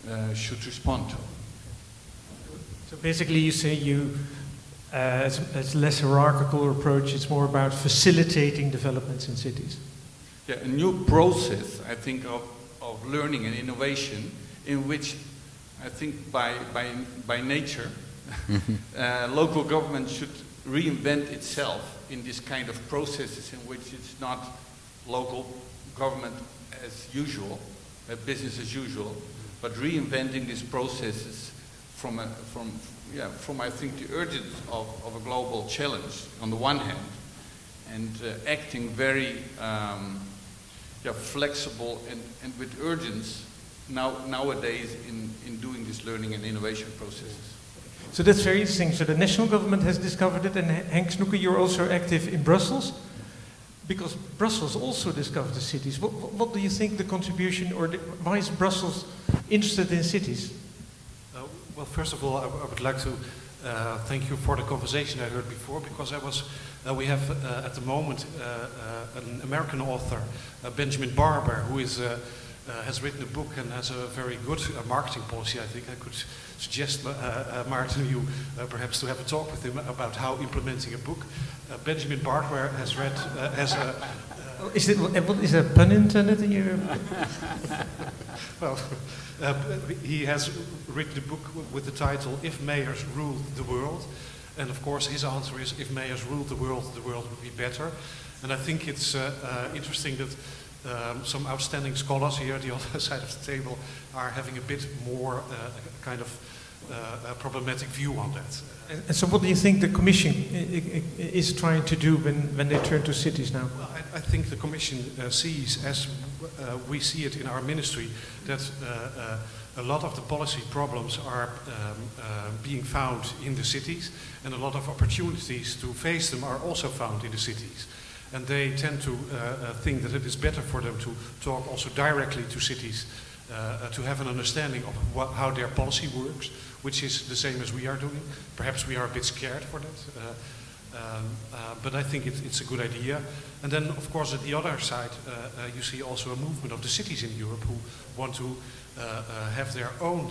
uh, should respond to. So basically, you say you, uh, as, as less hierarchical approach, it's more about facilitating developments in cities. Yeah, a new process, I think, of, of learning and innovation in which I think by, by, by nature, uh, local government should reinvent itself in this kind of processes in which it's not local government as usual, uh, business as usual, but reinventing these processes from, a, from, yeah, from I think the urgency of, of a global challenge on the one hand, and uh, acting very um, yeah, flexible and, and with urgency now, nowadays in, in doing this learning and innovation processes. So that's very interesting. So the national government has discovered it, and Henk Snoeke, you're also active in Brussels, because Brussels also discovered the cities. What, what do you think the contribution, or the, why is Brussels interested in cities? Uh, well, first of all, I, I would like to uh, thank you for the conversation I heard before, because I was, uh, we have uh, at the moment uh, uh, an American author, Benjamin Barber, who is has written a book and has a very good marketing policy. I think I could suggest, uh, uh Maarten, you uh, perhaps to have a talk with him about how implementing a book. Uh, Benjamin Barber has read, has a. Oh, is, it, is there a pun intended in your. well, he has written a book with the title If Mayors Ruled the World. And of course, his answer is if mayors ruled the world, the world would be better. And I think it's interesting that um, some outstanding scholars here, the other side of the table, are having a bit more uh, kind of uh, problematic view on that. And so, what do you think the Commission is trying to do when, when they turn to cities now? Well, I, I, think the Commission uh, sees, as uh, we see it in our ministry, that uh, uh, a lot of the policy problems are um, being found in the cities, and a lot of opportunities to face them are also found in the cities and they tend to uh, uh, think that it is better for them to talk also directly to cities uh, to have an understanding of how their policy works, which is the same as we are doing. Perhaps we are a bit scared for that. Um, uh, but I think it, it's a good idea. And then, of course, at the other side, uh, uh, you see also a movement of the cities in Europe who want to have their own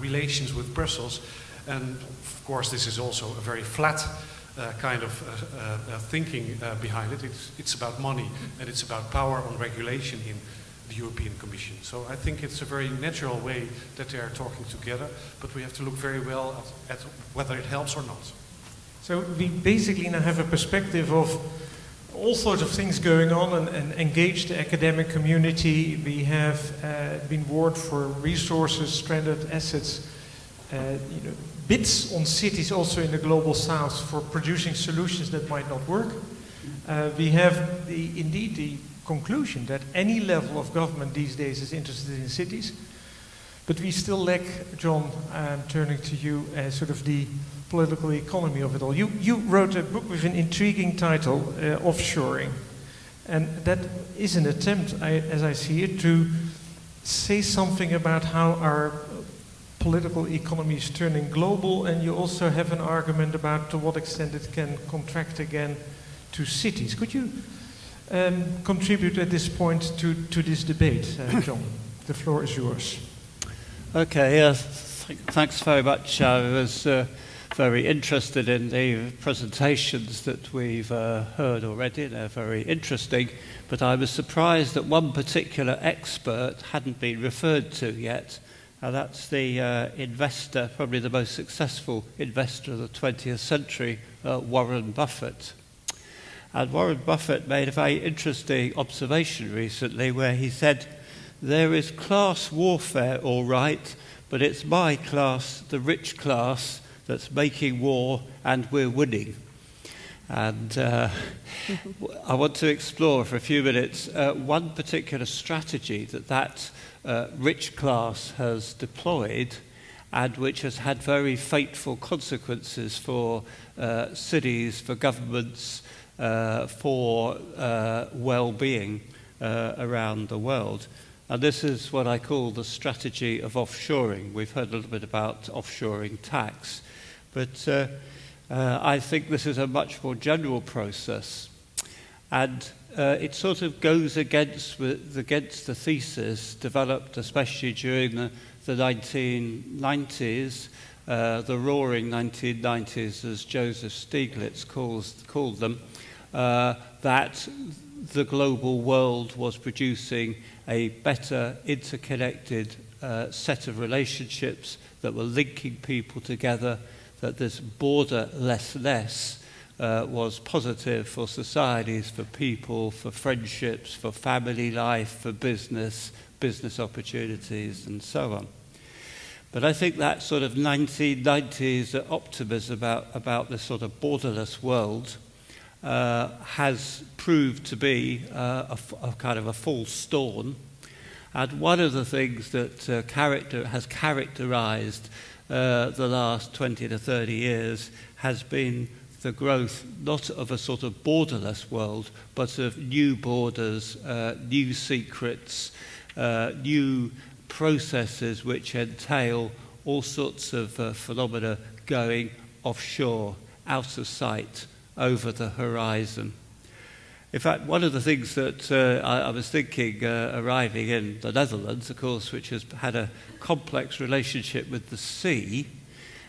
relations with Brussels. And of course, this is also a very flat uh, kind of uh, uh, thinking behind it. It's, it's about money and it's about power on regulation in the European Commission. So I think it's a very natural way that they are talking together, but we have to look very well at, at whether it helps or not. So we basically now have a perspective of all sorts of things going on and, and engage the academic community. We have uh, been warned for resources, stranded assets, uh, you know, on cities also in the global south for producing solutions that might not work. Uh, we have the, indeed the conclusion that any level of government these days is interested in cities. But we still lack, John, I'm turning to you, uh, sort of the political economy of it all. You, you wrote a book with an intriguing title, uh, Offshoring. And that is an attempt, I, as I see it, to say something about how our political economy is turning global, and you also have an argument about to what extent it can contract again to cities. Could you um, contribute at this point to, to this debate, uh, John? the floor is yours. Okay, yes. Th thanks very much. I was uh, very interested in the presentations that we've uh, heard already. They're very interesting, but I was surprised that one particular expert hadn't been referred to yet. Uh, that's the uh, investor, probably the most successful investor of the 20th century, uh, Warren Buffett. And Warren Buffett made a very interesting observation recently where he said, There is class warfare, all right, but it's my class, the rich class, that's making war and we're winning. And uh, I want to explore for a few minutes uh, one particular strategy that that uh, rich class has deployed and which has had very fateful consequences for uh, cities, for governments, uh, for uh, well-being uh, around the world. And this is what I call the strategy of offshoring. We've heard a little bit about offshoring tax, but uh, uh, I think this is a much more general process. And uh, it sort of goes against, against the thesis developed especially during the, the 1990s, uh, the roaring 1990s, as Joseph Stiglitz calls, called them, uh, that the global world was producing a better interconnected uh, set of relationships that were linking people together, that this borderlessness uh, was positive for societies, for people, for friendships, for family life, for business, business opportunities, and so on. But I think that sort of 1990s optimism about, about this sort of borderless world uh, has proved to be uh, a, a, kind of a false storm. And one of the things that uh, character, has characterized uh, the last 20 to 30 years has been the growth not of a sort of borderless world, but of new borders, uh, new secrets, uh, new processes which entail all sorts of phenomena going offshore, out of sight, over the horizon. In fact, one of the things that uh, I, I was thinking uh, arriving in the Netherlands, of course, which has had a complex relationship with the sea,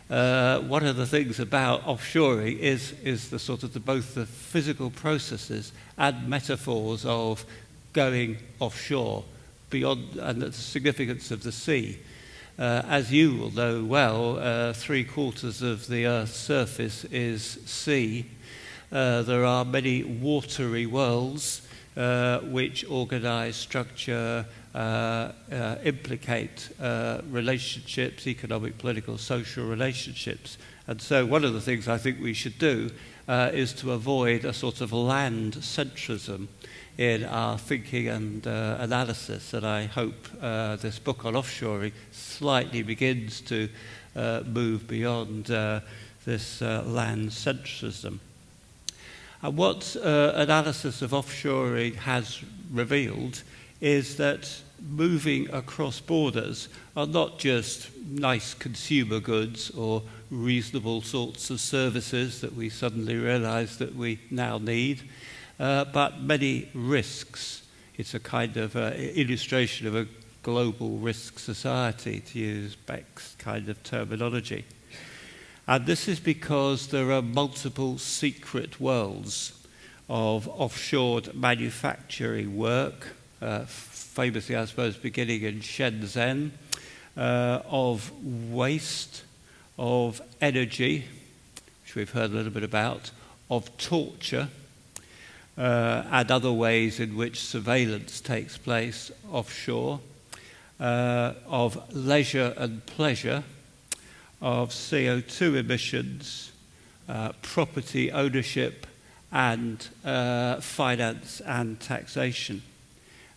uh, one of the things about offshoring is, is the sort of the, both the physical processes and metaphors of going offshore beyond and the significance of the sea. Uh, as you will know well, uh, three quarters of the Earth's surface is sea. Uh, there are many watery worlds uh, which organize, structure, uh, uh, implicate uh, relationships, economic, political, social relationships. And so one of the things I think we should do uh, is to avoid a sort of land centrism in our thinking and uh, analysis. And I hope uh, this book on offshoring slightly begins to uh, move beyond uh, this uh, land centrism. And what uh, analysis of offshoring has revealed is that moving across borders are not just nice consumer goods or reasonable sorts of services that we suddenly realize that we now need, uh, but many risks. It's a kind of uh, illustration of a global risk society, to use Beck's kind of terminology. And this is because there are multiple secret worlds of offshore manufacturing work, uh, famously, I suppose, beginning in Shenzhen, uh, of waste, of energy, which we've heard a little bit about, of torture, uh, and other ways in which surveillance takes place offshore, uh, of leisure and pleasure, of CO2 emissions, uh, property ownership, and uh, finance and taxation.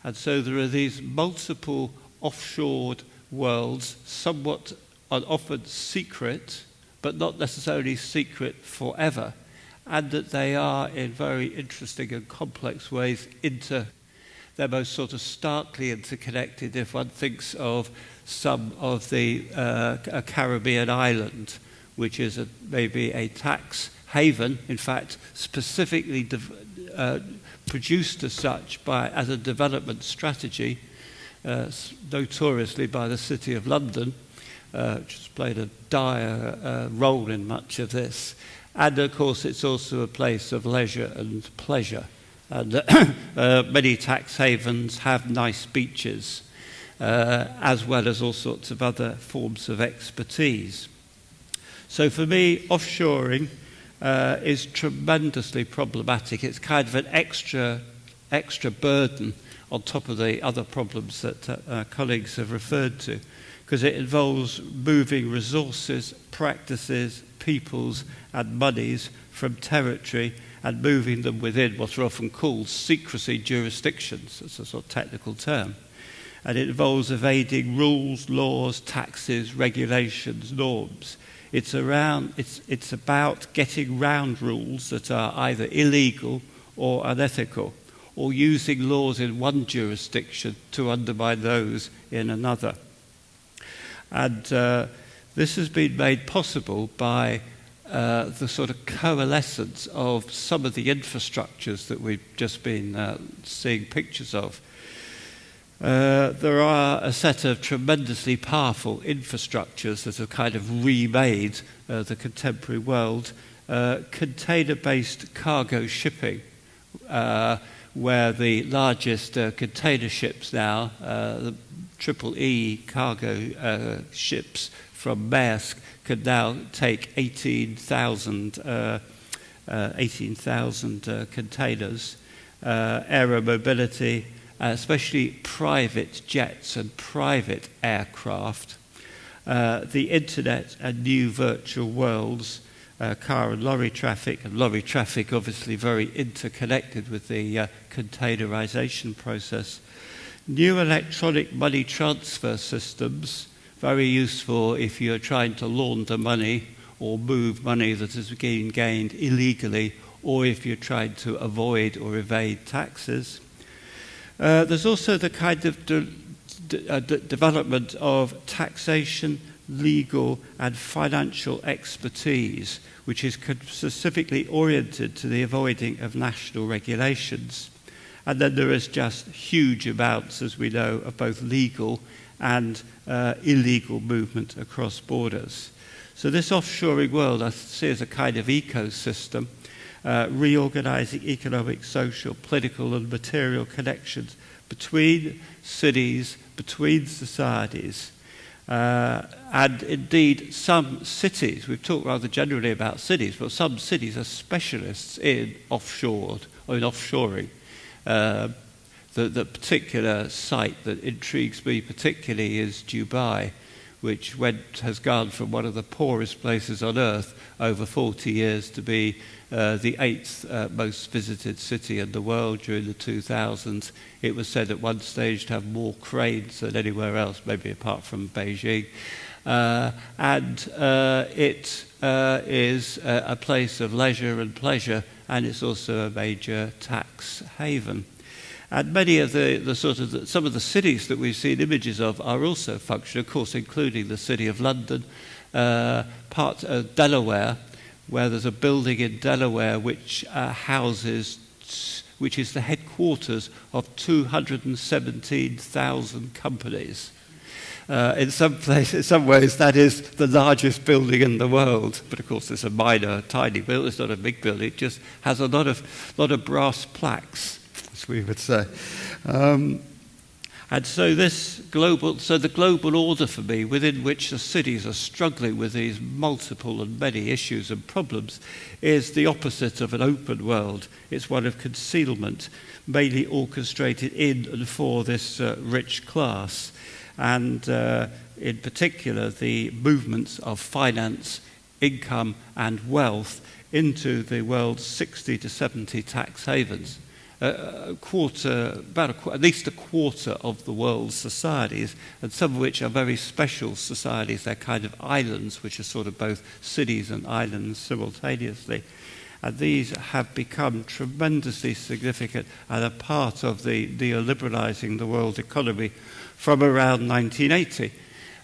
And so there are these multiple offshored worlds, somewhat and often secret, but not necessarily secret forever, and that they are in very interesting and complex ways inter they're most sort of starkly interconnected if one thinks of some of the uh, Caribbean island, which is a, maybe a tax haven, in fact, specifically uh, produced as such by, as a development strategy, uh, notoriously by the City of London, uh, which has played a dire uh, role in much of this. And of course, it's also a place of leisure and pleasure. And uh, many tax havens have nice beaches, as well as all sorts of other forms of expertise. So for me, offshoring uh, is tremendously problematic. It's kind of an extra, extra burden on top of the other problems that uh, colleagues have referred to, because it involves moving resources, practices, peoples, and monies from territory and moving them within what are often called secrecy jurisdictions. That's a sort of technical term. And it involves evading rules, laws, taxes, regulations, norms. It's, around, it's, it's about getting round rules that are either illegal or unethical, or using laws in one jurisdiction to undermine those in another. And uh, this has been made possible by uh, the sort of coalescence of some of the infrastructures that we've just been uh, seeing pictures of. Uh, there are a set of tremendously powerful infrastructures that have kind of remade uh, the contemporary world. Uh, container based cargo shipping, uh, where the largest uh, container ships now, uh, the Triple E cargo ships from Maersk, can now take 18,000 uh, uh, 18, uh, containers. Uh, aero mobility, uh, especially private jets and private aircraft. Uh, the internet and new virtual worlds, uh, car and lorry traffic, and lorry traffic obviously very interconnected with the uh, containerization process. New electronic money transfer systems, very useful if you're trying to launder money or move money that has been gained illegally, or if you're trying to avoid or evade taxes. Uh, there's also the kind of de de uh, de development of taxation, legal, and financial expertise, which is specifically oriented to the avoiding of national regulations. And then there is just huge amounts, as we know, of both legal and uh, illegal movement across borders. So this offshoring world I see as a kind of ecosystem uh, reorganizing economic, social, political, and material connections between cities, between societies. Uh, and indeed, some cities, we've talked rather generally about cities, but some cities are specialists in offshore or in offshoring. Uh, the, the particular site that intrigues me particularly is Dubai, which went, has gone from one of the poorest places on earth over 40 years to be uh, the eighth uh, most visited city in the world during the 2000s. It was said at one stage to have more cranes than anywhere else, maybe apart from Beijing. Uh, and uh, it uh, is a, a place of leisure and pleasure, and it's also a major tax haven. And many of the, the sort of the, some of the cities that we've seen images of are also functional, of course, including the city of London, uh, part of Delaware, where there's a building in Delaware which uh, houses, which is the headquarters of 217,000 companies. Uh, in some places, in some ways, that is the largest building in the world. But of course, it's a minor, tiny building. It's not a big building. It just has a lot of, lot of brass plaques, as we would say. Um, and so this global, so the global order for me, within which the cities are struggling with these multiple and many issues and problems, is the opposite of an open world. It's one of concealment, mainly orchestrated in and for this uh, rich class. And uh, in particular, the movements of finance, income, and wealth into the world's 60 to 70 tax havens a quarter, about a, at least a quarter of the world's societies, and some of which are very special societies. They're kind of islands, which are sort of both cities and islands simultaneously. And these have become tremendously significant and a part of the neoliberalizing the world economy from around 1980.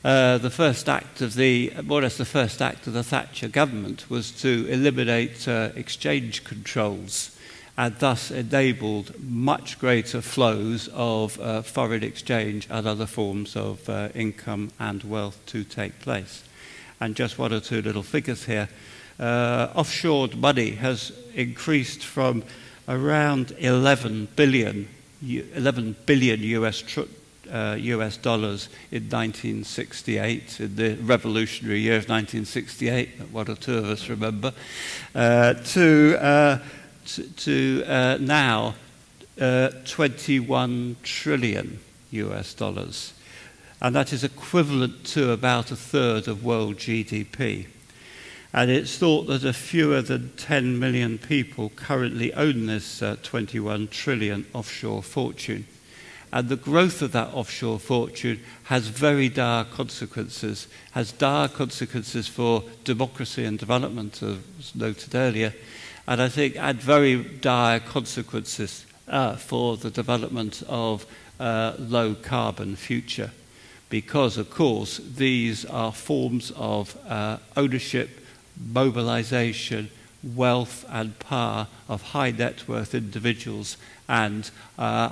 Uh, the first act of the, more or less the first act of the Thatcher government was to eliminate uh, exchange controls and thus enabled much greater flows of uh, foreign exchange and other forms of uh, income and wealth to take place. And just one or two little figures here. Uh, offshored money has increased from around 11 billion, 11 billion US, uh, US dollars in 1968, in the revolutionary year of 1968, that one or two of us remember, uh, to uh, to, uh, now uh, 21 trillion US dollars. And that is equivalent to about a third of world GDP. And it's thought that a fewer than 10 million people currently own this uh, 21 trillion offshore fortune. And the growth of that offshore fortune has very dire consequences, has dire consequences for democracy and development, as noted earlier, and I think had very dire consequences uh, for the development of uh, low carbon future. Because, of course, these are forms of uh, ownership mobilization, wealth, and power of high net worth individuals and uh,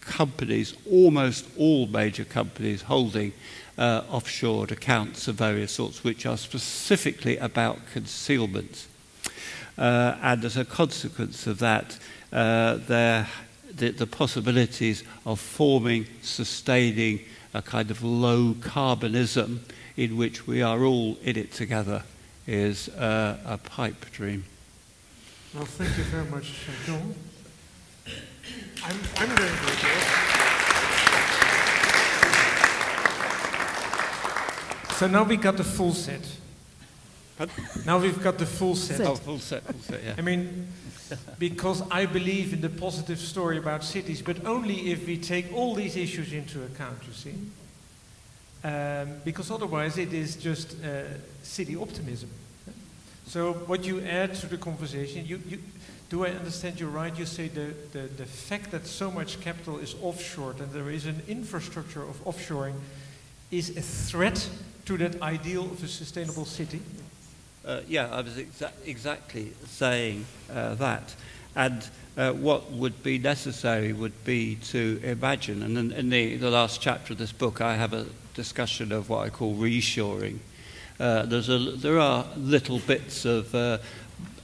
companies, almost all major companies holding uh, offshore accounts of various sorts, which are specifically about concealment. Uh, and as a consequence of that, uh, the, the possibilities of forming, sustaining a kind of low carbonism in which we are all in it together is uh, a pipe dream. Well, thank you very much, John. I'm, I'm going to address. So now we got the full set. Now we've got the full set. Oh, full set, full set, yeah. I mean, because I believe in the positive story about cities, but only if we take all these issues into account, you see. Um, because otherwise it is just uh, city optimism. So what you add to the conversation, you, you, do I understand you right? You say the, the, the fact that so much capital is offshored and there is an infrastructure of offshoring is a threat to that ideal of a sustainable city? Uh, yeah, I was exa exactly saying uh, that. And uh, what would be necessary would be to imagine, and in, in the, the last chapter of this book, I have a discussion of what I call reshoring. Uh, a, there are little bits of uh,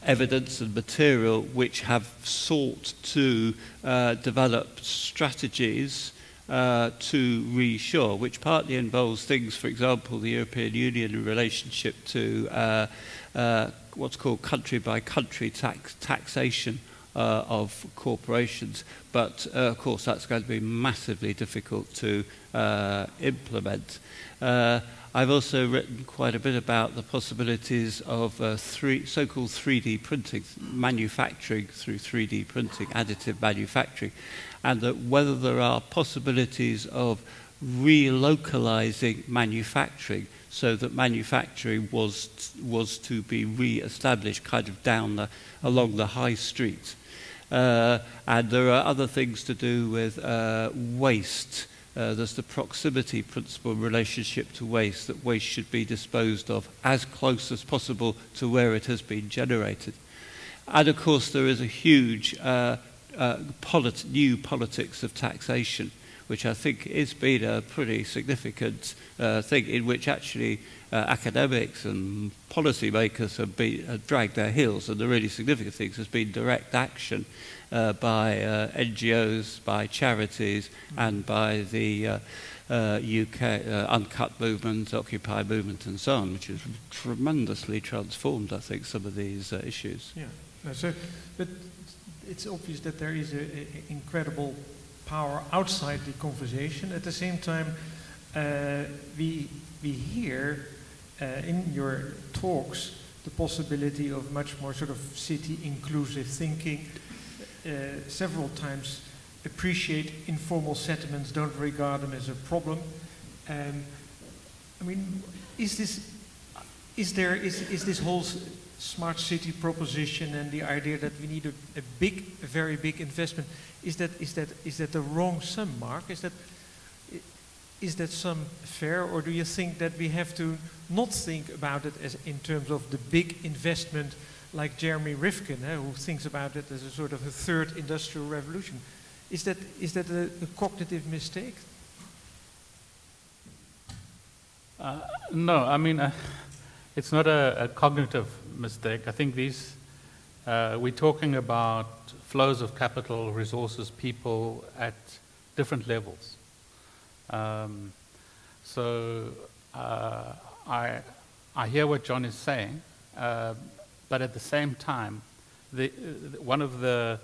evidence and material which have sought to uh, develop strategies uh, to reshore, which partly involves things, for example, the European Union in relationship to uh, uh, what's called country by country tax, taxation uh, of corporations. But uh, of course, that's going to be massively difficult to uh, implement. Uh, I've also written quite a bit about the possibilities of uh, so-called 3D printing, manufacturing through 3D printing, additive manufacturing, and that whether there are possibilities of relocalizing manufacturing so that manufacturing was, was to be re-established kind of down the, along the high street. Uh, and there are other things to do with uh, waste. Uh, there's the proximity principle relationship to waste, that waste should be disposed of as close as possible to where it has been generated. And of course, there is a huge uh, uh, polit new politics of taxation which I think has been a pretty significant uh, thing in which actually uh, academics and policymakers have, been, have dragged their heels. And the really significant things has been direct action uh, by uh, NGOs, by charities, and by the uh, uh, UK uh, uncut movement, Occupy movement, and so on, which has tremendously transformed, I think, some of these uh, issues. Yeah. No, so, but it's obvious that there is an incredible power outside the conversation. At the same time, uh, we, we hear uh, in your talks the possibility of much more sort of city inclusive thinking. Uh, several times appreciate informal settlements, don't regard them as a problem. Um, I mean, is this, is there, is, is this whole smart city proposition and the idea that we need a, a big, a very big investment, is that, is that, is that the wrong sum, Mark? Is that, is that sum fair, or do you think that we have to not think about it as in terms of the big investment like Jeremy Rifkin, eh, who thinks about it as a sort of a third industrial revolution? Is that, is that a, a cognitive mistake? Uh, no, I mean, uh, it's not a, a, cognitive mistake. I think these, uh, we're talking about flows of capital, resources, people at different levels. Um, so uh, I, I hear what John is saying, uh, but at the same time, the, one of the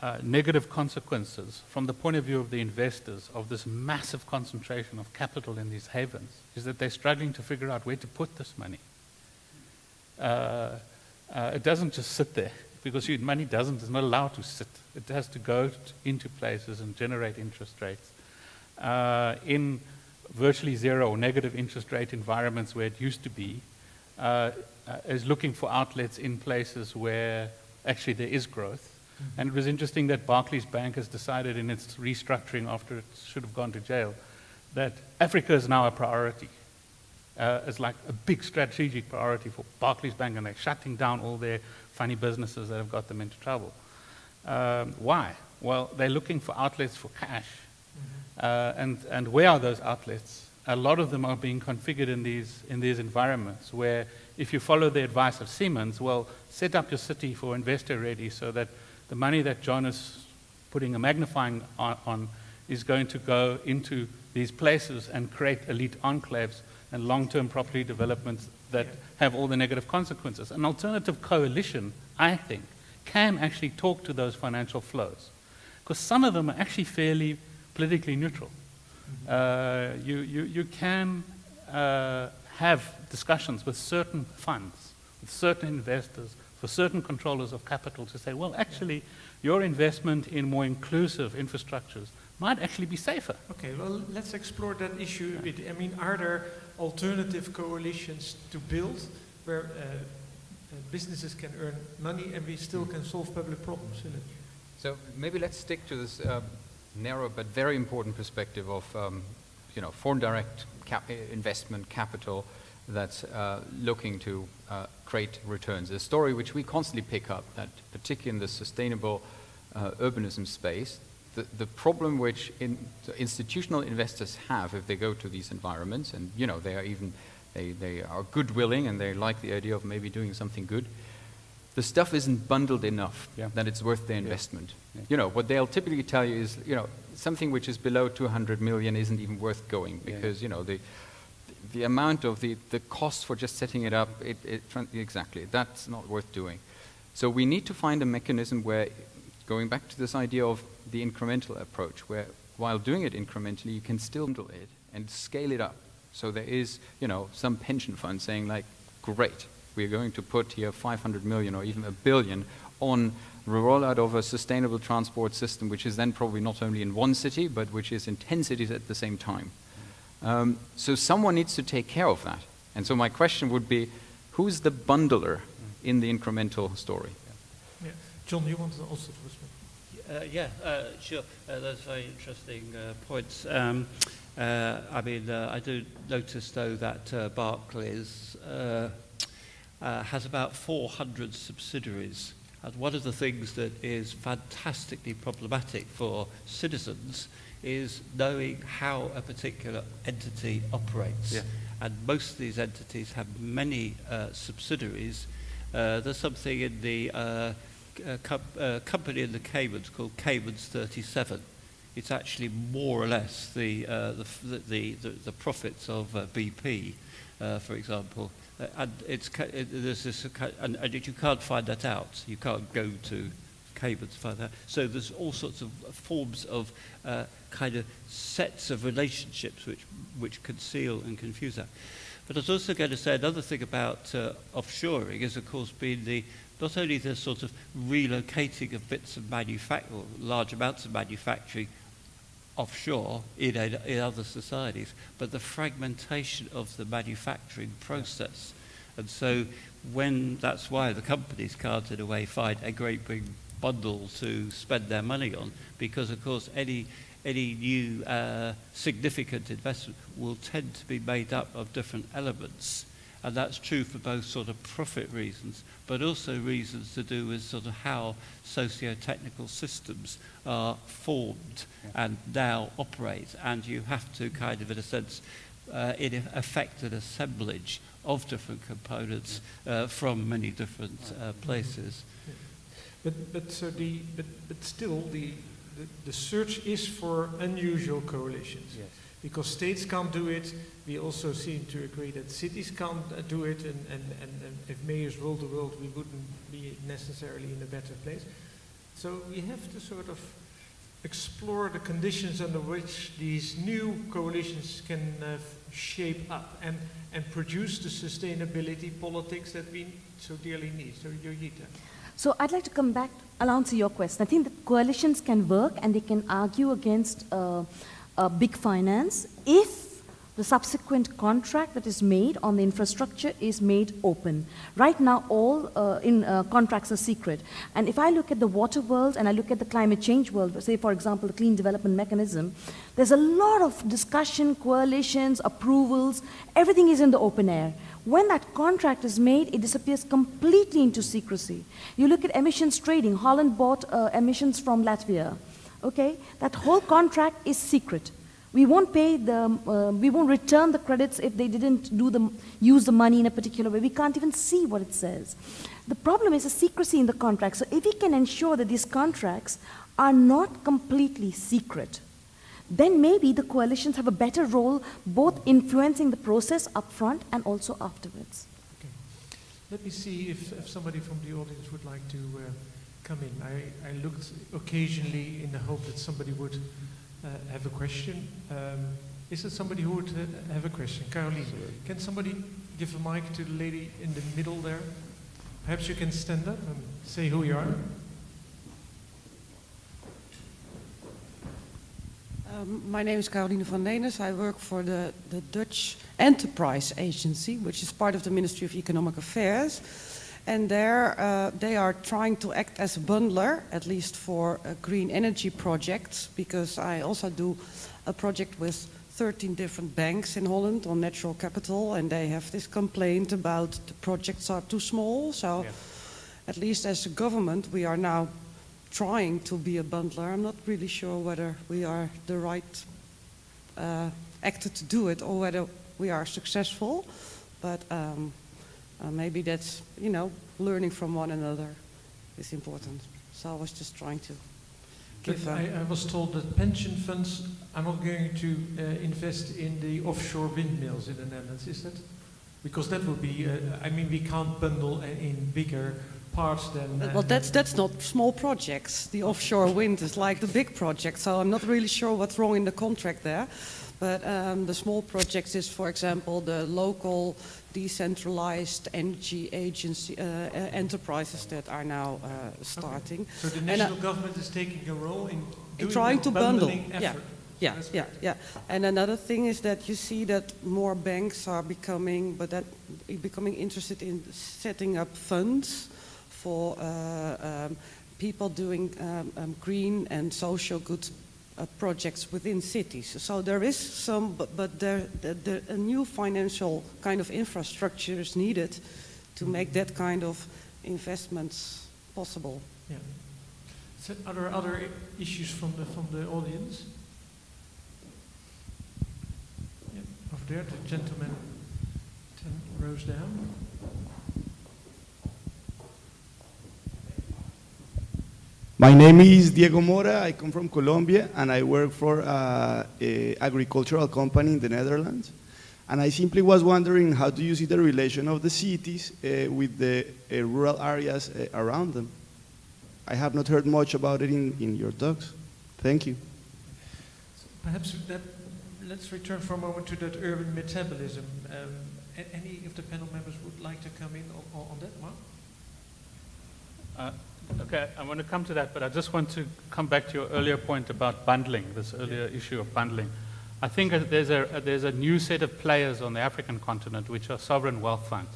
uh, negative consequences from the point of view of the investors of this massive concentration of capital in these havens is that they're struggling to figure out where to put this money. Uh, uh, it doesn't just sit there because your money doesn't, is not allowed to sit. It has to go t- into places and generate interest rates. Uh, in virtually zero or negative interest rate environments where it used to be, uh, uh, is looking for outlets in places where actually there is growth. Mm-hmm. And it was interesting that Barclays Bank has decided in its restructuring after it should have gone to jail that Africa is now a priority. Uh, it's like a big strategic priority for Barclays Bank, and they're shutting down all their funny businesses that have got them into trouble. Um, why? Well, they're looking for outlets for cash. Mm-hmm. Uh, and, and where are those outlets? A lot of them are being configured in these, in these environments where, if you follow the advice of Siemens, well, set up your city for investor ready so that the money that John is putting a magnifying on, on is going to go into these places and create elite enclaves and long term property developments that have all the negative consequences. An alternative coalition, I think, can actually talk to those financial flows. Because some of them are actually fairly politically neutral. Mm-hmm. Uh, you, you, you can uh, have discussions with certain funds, with certain investors, for certain controllers of capital to say, well, actually, your investment in more inclusive infrastructures might actually be safer. Okay, well, let's explore that issue a bit. I mean, are there alternative coalitions to build where uh, uh, businesses can earn money and we still can solve public problems in it? So maybe let's stick to this uh, narrow but very important perspective of, um, you know, foreign direct cap investment capital that's uh, looking to uh, create returns. A story which we constantly pick up, that particularly in the sustainable uh, urbanism space, the, the problem which in, institutional investors have if they go to these environments, and you know they are even they, they are good willing and they like the idea of maybe doing something good. The stuff isn't bundled enough yeah. that it's worth the investment. Yeah. Yeah. You know what they'll typically tell you is you know something which is below 200 million isn't even worth going because you know the the amount of the, the cost for just setting it up, it, it, exactly, that's not worth doing. So we need to find a mechanism where, going back to this idea of the incremental approach, where while doing it incrementally, you can still handle it and scale it up. So there is, you know, some pension fund saying like, great, we're going to put here 500 million or even a billion on the rollout of a sustainable transport system, which is then probably not only in one city, but which is in 10 cities at the same time. Um, so someone needs to take care of that. And so my question would be, who's the bundler in the incremental story? Yeah. John, you want to also respond? Uh, yeah, uh, sure. Uh, those very interesting uh, points. Um, uh, I mean, uh, I do notice, though, that Barclays has about 400 subsidiaries. And one of the things that is fantastically problematic for citizens is knowing how a particular entity operates. Yeah. And most of these entities have many uh, subsidiaries. Uh, there's something in the uh, uh uh, company in the Caymans called Caymans 37. It's actually more or less the, uh, the, the, the, the, profits of BP, for example. and it's, it, there's this, and, and you can't find that out. You can't go to Caymans to find that. So there's all sorts of forms of uh, kind of sets of relationships which, which conceal and confuse that. But I was also going to say another thing about uh, offshoring is, of course, being the not only the sort of relocating of bits of manufacturing, large amounts of manufacturing offshore in, a, in other societies, but the fragmentation of the manufacturing process. And so when that's why the companies can't in a way find a great big bundle to spend their money on, because of course any any new uh, significant investment will tend to be made up of different elements. And that's true for both sort of profit reasons, but also reasons to do with sort of how socio-technical systems are formed yeah. and now operate. And you have to kind of, in a sense, uh, in affect an assemblage of different components uh, from many different uh, places. But, but, so the, but, but still, the, the, the search is for unusual coalitions. Yes. Because states can't do it, we also seem to agree that cities can't uh, do it, and, and, and, and if mayors ruled the world, we wouldn't be necessarily in a better place. So we have to sort of explore the conditions under which these new coalitions can uh, shape up and, and produce the sustainability politics that we so dearly need. So, Joyeeta. So I'd like to come back. I'll answer your question. I think that coalitions can work and they can argue against uh, uh, big finance if the subsequent contract that is made on the infrastructure is made open. Right now, all uh, in, uh, contracts are secret. And if I look at the water world and I look at the climate change world, say, for example, the Clean Development Mechanism, there's a lot of discussion, coalitions, approvals, everything is in the open air. When that contract is made, it disappears completely into secrecy. You look at emissions trading, Holland bought uh, emissions from Latvia. Okay? That whole contract is secret. We won't pay the, uh, we won't return the credits if they didn't do the, use the money in a particular way. We can't even see what it says. The problem is the secrecy in the contract. So if we can ensure that these contracts are not completely secret, then maybe the coalitions have a better role both influencing the process up front and also afterwards. Okay. Let me see if, if somebody from the audience would like to uh, come in. I, I looked occasionally in the hope that somebody would uh, have a question. Um, is there somebody who would uh, have a question? Caroline, can somebody give a mic to the lady in the middle there? Perhaps you can stand up and say who you are. Um, my name is Caroline van Leenes. I work for the, the Dutch Enterprise Agency, which is part of the Ministry of Economic Affairs. And there uh, they are trying to act as a bundler, at least for uh, green energy projects, because I also do a project with 13 different banks in Holland on natural capital, and they have this complaint about the projects are too small. So, yeah. at least as a government, we are now trying to be a bundler. I'm not really sure whether we are the right uh, actor to do it or whether we are successful, but. Um, uh, maybe that's, you know, learning from one another is important. So I was just trying to give. I, I, was told that pension funds are not going to uh, invest in the offshore windmills in the Netherlands. Is that? Because that would be, uh, I mean, we can't bundle in bigger parts than. well, that's that's not small projects. The offshore wind is like the big project. So I'm not really sure what's wrong in the contract there. But um, the small projects is, for example, the local decentralized energy agency uh, uh, enterprises that are now uh, starting. Okay. So the national government is taking a role in, in trying to bundle. Effort. Yeah. Yeah, yeah, yeah. And another thing is that you see that more banks are becoming, but that becoming interested in setting up funds for uh, um, people doing um, um, green and social good uh, Uh, projects within cities. So there is some, but, but there, there, a new financial kind of infrastructure is needed to mm-hmm. make that kind of investments possible. Yeah. So are there other issues from the from the audience? Yeah, over there, the gentleman, ten rows down. My name is Diego Mora. I come from Colombia and I work for uh, a agricultural company in the Netherlands. And I simply was wondering how do you see the relation of the cities uh, with the uh, rural areas uh, around them? I have not heard much about it in, in your talks. Thank you. So perhaps that, let's return for a moment to that urban metabolism. Um, any of the panel members would like to come in on, on that one? Uh, Okay, I want to come to that, but I just want to come back to your earlier point about bundling, this earlier issue of bundling. I think there's a, there's a new set of players on the African continent which are sovereign wealth funds.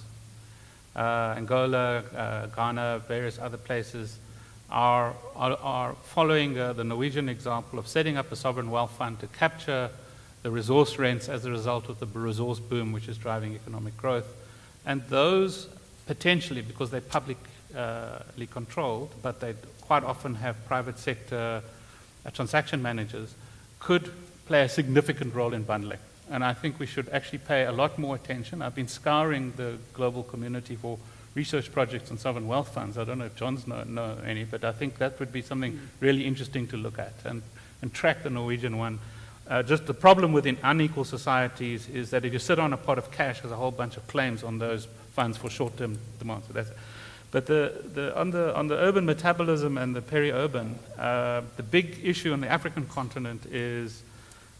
Uh, Angola, uh, Ghana, various other places are, are, are following uh, the Norwegian example of setting up a sovereign wealth fund to capture the resource rents as a result of the resource boom which is driving economic growth. And those potentially, because they're public controlled, but they quite often have private sector uh, transaction managers, could play a significant role in bundling. And I think we should actually pay a lot more attention. I've been scouring the global community for research projects on sovereign wealth funds. I don't know if John's know, know any, but I think that would be something mm. really interesting to look at and, and track the Norwegian one. Uh, just the problem within unequal societies is that if you sit on a pot of cash, there's a whole bunch of claims on those funds for short-term demands. So that's, but the, the, on, the, on the urban metabolism and the peri-urban, uh, the big issue on the African continent is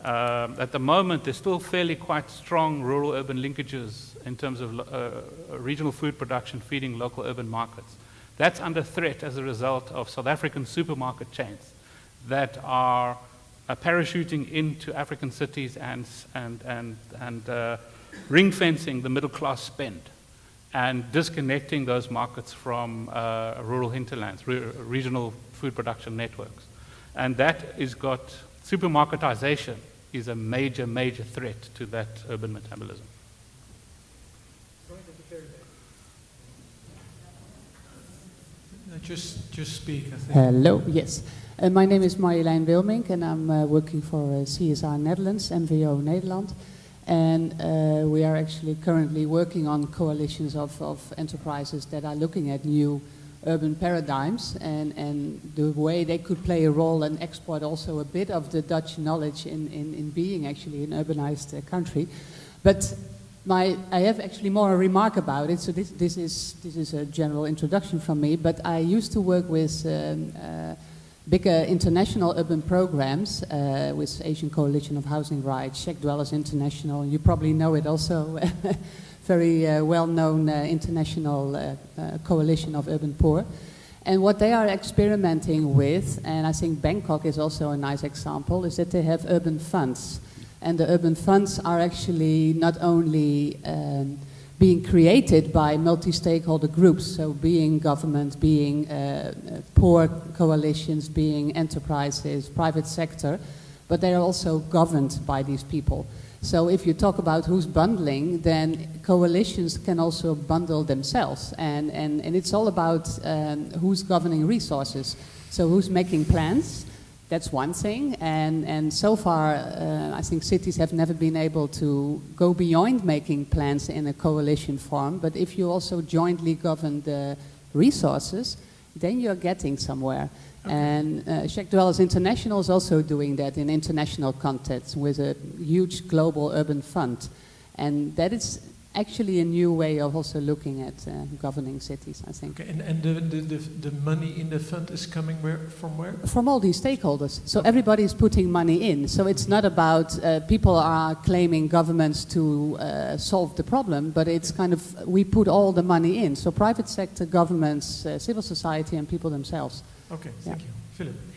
Um, at the moment, there's still fairly quite strong rural-urban linkages in terms of uh, regional food production feeding local urban markets. That's under threat as a result of South African supermarket chains that are uh, parachuting into African cities and, and, and, and uh, ring fencing the middle class spend and disconnecting those markets from uh, rural hinterlands, re regional food production networks. And that has got supermarketization is a major, major threat to that urban metabolism. Just, just speak, I think. Hello, yes. Uh, my name is Marjolein Wilmink and I'm uh, working for uh, CSR Netherlands, MVO Nederland. And uh, we are actually currently working on coalitions of, of enterprises that are looking at new urban paradigms and, and the way they could play a role and export also a bit of the Dutch knowledge in, in, in being actually an urbanized uh, country. But my, I have actually more a remark about it, so this, this, is, this is a general introduction from me, but I used to work with um, uh, bigger international urban programs uh, with Asian Coalition of Housing Rights, Shack Dwellers International, you probably know it also, very uh, well-known uh, international uh, uh, coalition of urban poor. And what they are experimenting with, and I think Bangkok is also a nice example, is that they have urban funds. And the urban funds are actually not only um, being created by multi-stakeholder groups, so being government, being uh, poor coalitions, being enterprises, private sector, but they are also governed by these people. So if you talk about who's bundling, then coalitions can also bundle themselves. And, and, and it's all about um, who's governing resources. So who's making plans, that's one thing. And, and so far, uh, I think cities have never been able to go beyond making plans in a coalition form. But if you also jointly govern the resources, then you're getting somewhere. Okay. And uh, Dwellers International is also doing that in international context with a huge global urban fund. And that is actually a new way of also looking at uh, governing cities, I think. Okay, and, and the, the, the, the, money in the fund is coming where, from where? From all these stakeholders. So everybody is putting money in. So it's not about uh, people are claiming governments to uh, solve the problem, but it's kind of, we put all the money in. So private sector, governments, uh, civil society and people themselves. Okay, thank yeah. you. Philip.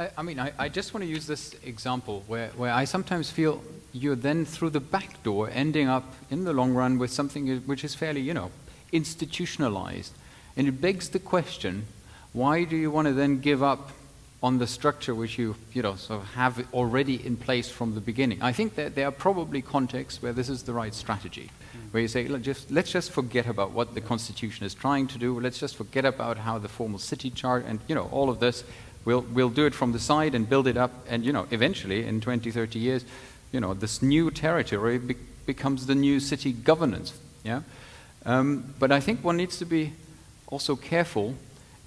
I, I mean, I, I, just want to use this example where, where I sometimes feel you're then through the back door ending up in the long run with something which is fairly, you know, institutionalized. And it begs the question, why do you want to then give up on the structure which you, you know, sort of have already in place from the beginning? I think that there are probably contexts where this is the right strategy, mm. where you say, just, let's just forget about what the Constitution is trying to do, let's just forget about how the formal city chart and, you know, all of this, we'll, we'll do it from the side and build it up, and, you know, eventually, in 20, 30 years, you know, this new territory be becomes the new city governance. Yeah? Um, but I think one needs to be also careful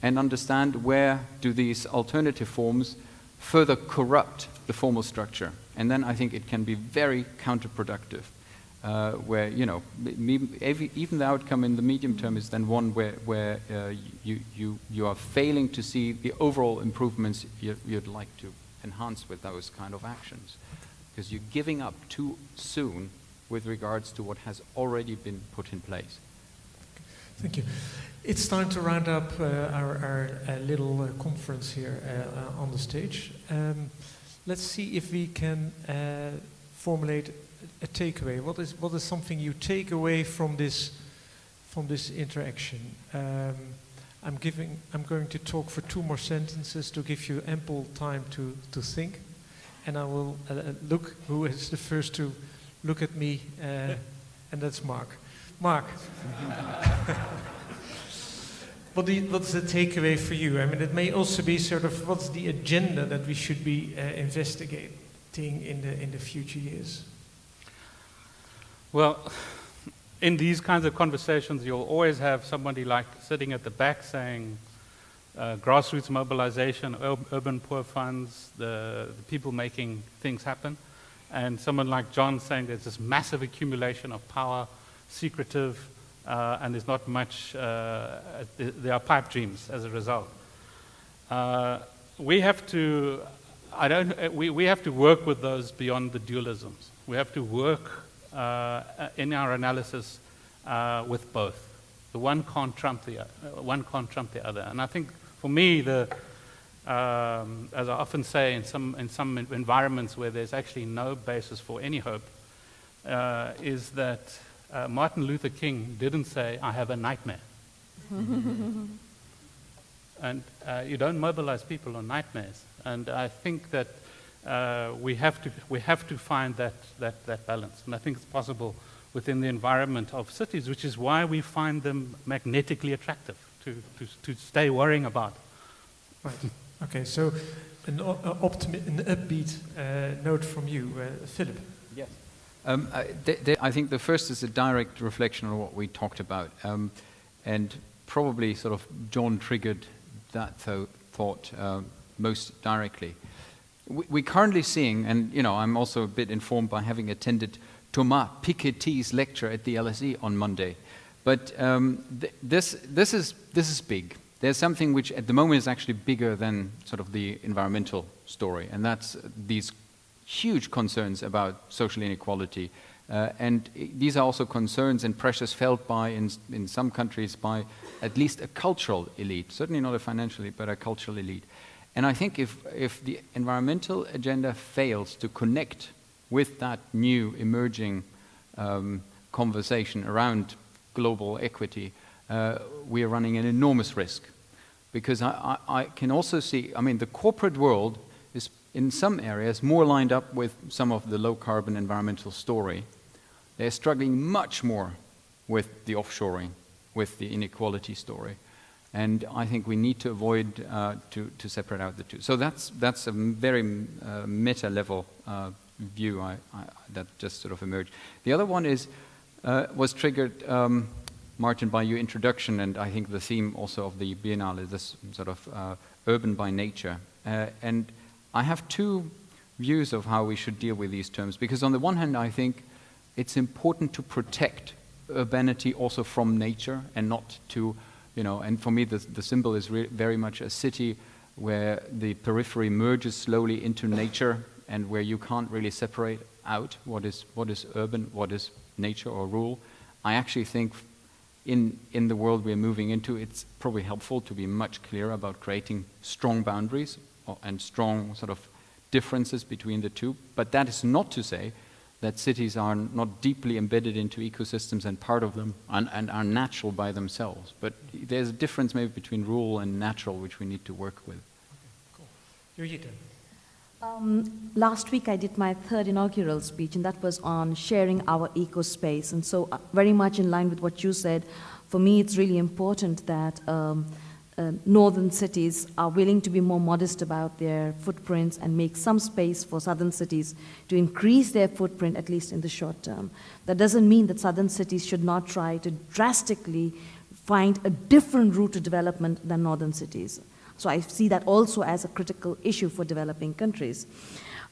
and understand where do these alternative forms further corrupt the formal structure. And then I think it can be very counterproductive. Uh, where you know every, even the outcome in the medium term is then one where where uh, you you you are failing to see the overall improvements you, would like to enhance with those kind of actions because you're giving up too soon with regards to what has already been put in place. Thank you. It's time to round up uh, our, our uh, little uh, conference here uh, on the stage. Um, let's see if we can formulate a, takeaway. What is, what is something you take away from this, from this interaction? Um, I'm, giving, I'm going to talk for two more sentences to give you ample time to, to think and I will uh, uh, look who is the first to look at me, uh, and that's Mark. Mark. what you, what's the takeaway for you? I mean, it may also be sort of what's the agenda that we should be uh, investigating in the in the future years. Well, in these kinds of conversations, you'll always have somebody like sitting at the back saying, uh, grassroots mobilization, ur urban poor funds, the, the, people making things happen, and someone like John saying there's this massive accumulation of power, secretive, uh, and there's not much, uh, there are pipe dreams as a result. Uh, we have to I don't, we, we have to work with those beyond the dualisms. We have to work in our analysis uh, with both. The one can't trump the, uh, one can't trump the other. And I think for me, the, um, as I often say in some, in some environments where there's actually no basis for any hope, uh, is that uh, Martin Luther King didn't say, I have a nightmare. and uh, you don't mobilize people on nightmares. And I think that uh, we, have to, we have to find that, that, that balance. And I think it's possible within the environment of cities, which is why we find them magnetically attractive to, to, to stay worrying about. Right. Okay, so an, an upbeat uh, note from you, uh, Philip. Yes. Um, I, th- th- I, think the first is a direct reflection on what we talked about. Um, and probably sort of John triggered that th- thought uh, most directly. We, we're currently seeing, and you know, I'm also a bit informed by having attended Thomas Piketty's lecture at the LSE on Monday. But um, th- this, this, is, this is big. There's something which at the moment is actually bigger than sort of the environmental story, and that's these huge concerns about social inequality. Uh, and these are also concerns and pressures felt by, in, in some countries, by at least a cultural elite, certainly not a financial elite, but a cultural elite. And I think if, if the environmental agenda fails to connect with that new emerging um, conversation around global equity, uh, we are running an enormous risk. Because I, I, I, can also see, I mean, the corporate world is in some areas more lined up with some of the low carbon environmental story. They're struggling much more with the offshoring, with the inequality story. And I think we need to avoid uh, to, to separate out the two. So that's, that's a very uh, meta level uh, view I, I, that just sort of emerged. The other one is, uh, was triggered, um, Maarten, by your introduction, and I think the theme also of the Biennale is this sort of uh, urban by nature. Uh, and I have two views of how we should deal with these terms, because on the one hand, I think it's important to protect urbanity also from nature and not to, you know, and for me, the, the symbol is very much a city where the periphery merges slowly into nature and where you can't really separate out what is, what is urban, what is nature or rural. I actually think in, in the world we're moving into, it's probably helpful to be much clearer about creating strong boundaries and strong sort of differences between the two. But that is not to say that cities are not deeply embedded into ecosystems and part of them and, and are natural by themselves. But there's a difference maybe between rural and natural which we need to work with. Okay, cool. Joyeeta. Um, last week I did my third inaugural speech, and that was on sharing our eco space. And so, uh, very much in line with what you said, for me it's really important that um, uh, northern cities are willing to be more modest about their footprints and make some space for southern cities to increase their footprint, at least in the short term. That doesn't mean that southern cities should not try to drastically find a different route to development than northern cities. So I see that also as a critical issue for developing countries.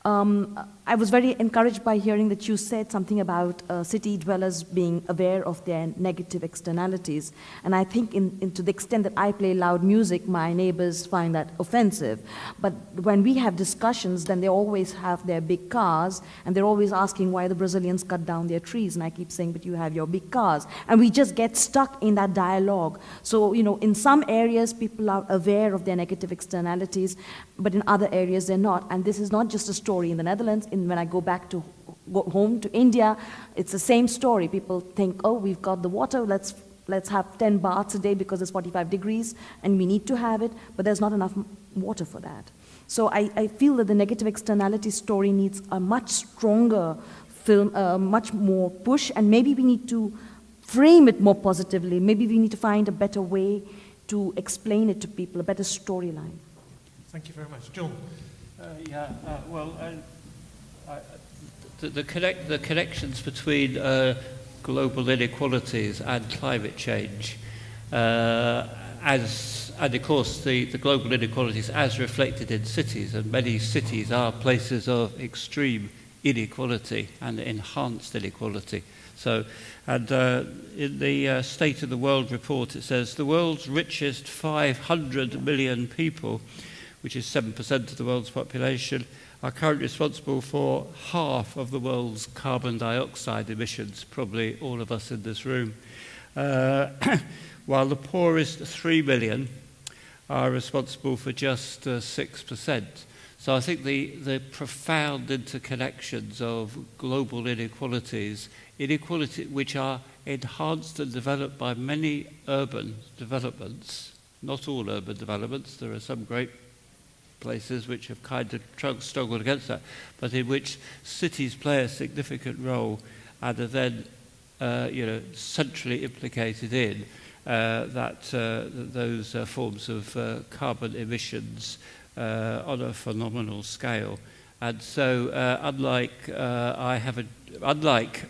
Um, I was very encouraged by hearing that you said something about uh, city dwellers being aware of their negative externalities. And I think, in, in, to the extent that I play loud music, my neighbors find that offensive. But when we have discussions, then they always have their big cars, and they're always asking why the Brazilians cut down their trees. And I keep saying, but you have your big cars. And we just get stuck in that dialogue. So, you know, in some areas, people are aware of their negative externalities, but in other areas, they're not. And this is not just a story in the Netherlands in, when I go back to go home to India, it's the same story. People think, oh, we've got the water, let's, let's have 10 baths a day because it's 45 degrees and we need to have it, but there's not enough water for that. So I, I feel that the negative externality story needs a much stronger film, uh, much more push, and maybe we need to frame it more positively. Maybe we need to find a better way to explain it to people, a better storyline. Thank you very much. John. Uh, yeah, uh, well, the, the, connect, the connections between uh, global inequalities and climate change, uh, as, and of course the, the global inequalities as reflected in cities, and many cities are places of extreme inequality and enhanced inequality. So, and uh, in the uh, State of the World report, it says the world's richest 500 million people which is 7% of the world's population, are currently responsible for half of the world's carbon dioxide emissions, probably all of us in this room. Uh, while the poorest 3 million are responsible for just uh, 6%. So I think the, the profound interconnections of global inequalities, inequality which are enhanced and developed by many urban developments, not all urban developments, there are some great places which have kind of struggled against that, but in which cities play a significant role and are then uh, you know, centrally implicated in uh, that, uh, those uh, forms of uh, carbon emissions uh, on a phenomenal scale. And so, uh, unlike uh, I have a, unlike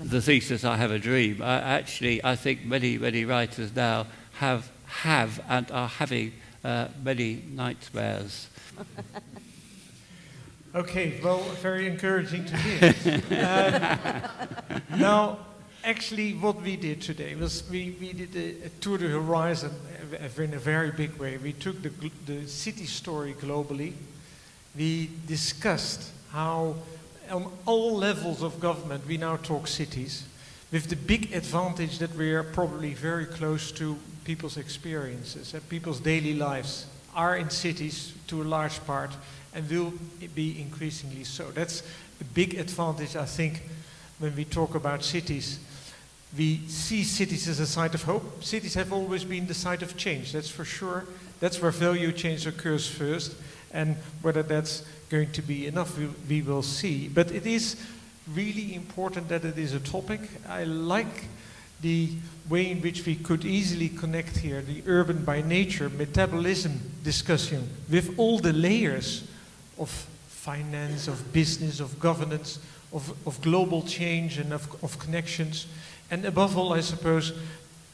the thesis I have a dream, I actually I think many many writers now have have and are having uh, many nightmares. okay, well, very encouraging to hear. um, now, actually, what we did today was we, we did a, a tour de horizon in a very big way. We took the, the city story globally. We discussed how on all levels of government we now talk cities with the big advantage that we are probably very close to people's experiences and people's daily lives are in cities to a large part and will be increasingly so. That's a big advantage, I think, when we talk about cities we see cities as a site of hope. Cities have always been the site of change, that's for sure. That's where value change occurs first. And whether that's going to be enough, we, we will see. But it is really important that it is a topic. I like the way in which we could easily connect here the urban by nature metabolism discussion with all the layers of finance, of business, of governance, of, of global change and of, of connections. And above all, I suppose,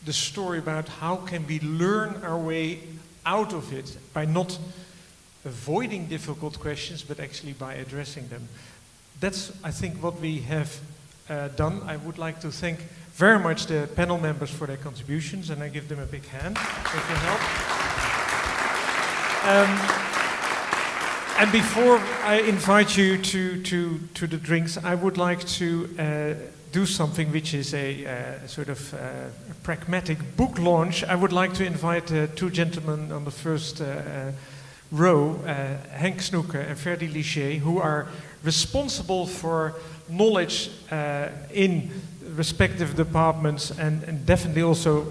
the story about how can we learn our way out of it by not avoiding difficult questions, but actually by addressing them. That's, I think, what we have uh, done. I would like to thank very much the panel members for their contributions, and I give them a big hand with your help. Um, and before I invite you to, to, to the drinks, I would like to uh, do something which is a uh, sort of uh, pragmatic book launch, I would like to invite uh, two gentlemen on the first uh, uh, row, Henk Snoeke and Ferdi Ligier, who are responsible for knowledge in respective departments and, and definitely also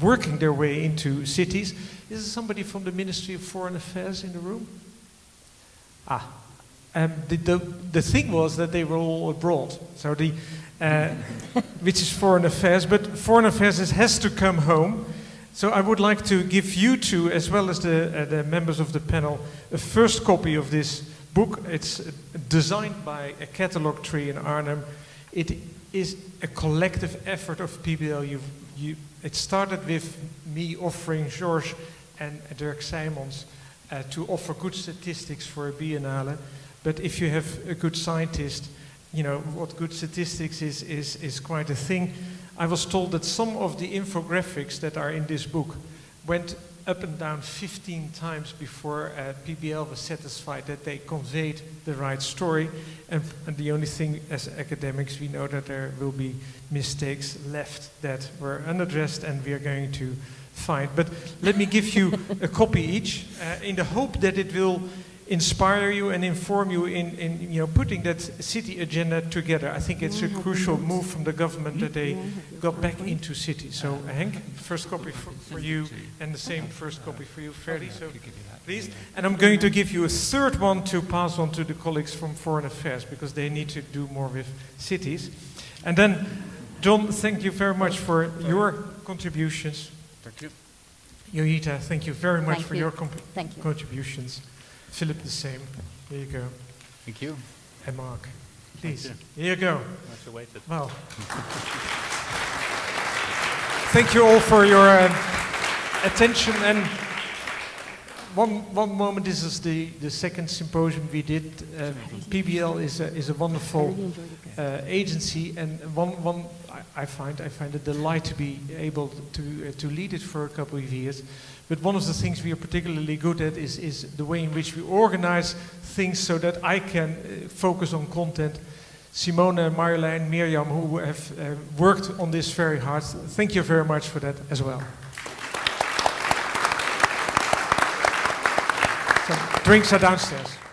working their way into cities. Is there somebody from the Ministry of Foreign Affairs in the room? Ah, um, the, the, the, thing was that they were all abroad, so the, uh, which is foreign affairs, but foreign affairs has to come home. So I would like to give you two, as well as the, uh, the members of the panel, a first copy of this book. It's designed by a Catalogtree in Arnhem. It is a collective effort of PBL. You've, you, it started with me offering George and Dirk Simons uh, to offer good statistics for a biennale. But if you have a good scientist, you know, what good statistics is, is, is quite a thing. I was told that some of the infographics that are in this book went up and down 15 times before uh, PBL was satisfied that they conveyed the right story. And, and, the only thing as academics, we know that there will be mistakes left that were unaddressed and we are going to find. But let me give you a copy each uh, in the hope that it will inspire you and inform you in, in you know, putting that city agenda together. I think it's a crucial move from the government that they got back into cities. So Henk, first copy for, for you and the same first copy for you, Ferdy. Oh, so please. And I'm going to give you a third one to pass on to the colleagues from Foreign Affairs because they need to do more with cities. And then, John, thank you very much for your contributions. Thank you. Joyeeta, thank you very much thank for you. your thank you. contributions. Philip, the same. Here you go. Thank you. And Mark, please. You. Here you go. Much awaited. Well, thank you all for your uh, attention and one, one moment, this is the, the second symposium we did. Uh, PBL is a, is a wonderful uh, agency, and one, one I, I find I find a delight to be able to, uh, to lead it for a couple of years. But one of the things we are particularly good at is, is the way in which we organize things so that I can uh, focus on content. Simone, Marjolein, Miriam, who have uh, worked on this very hard, thank you very much for that as well. So, drinks are downstairs.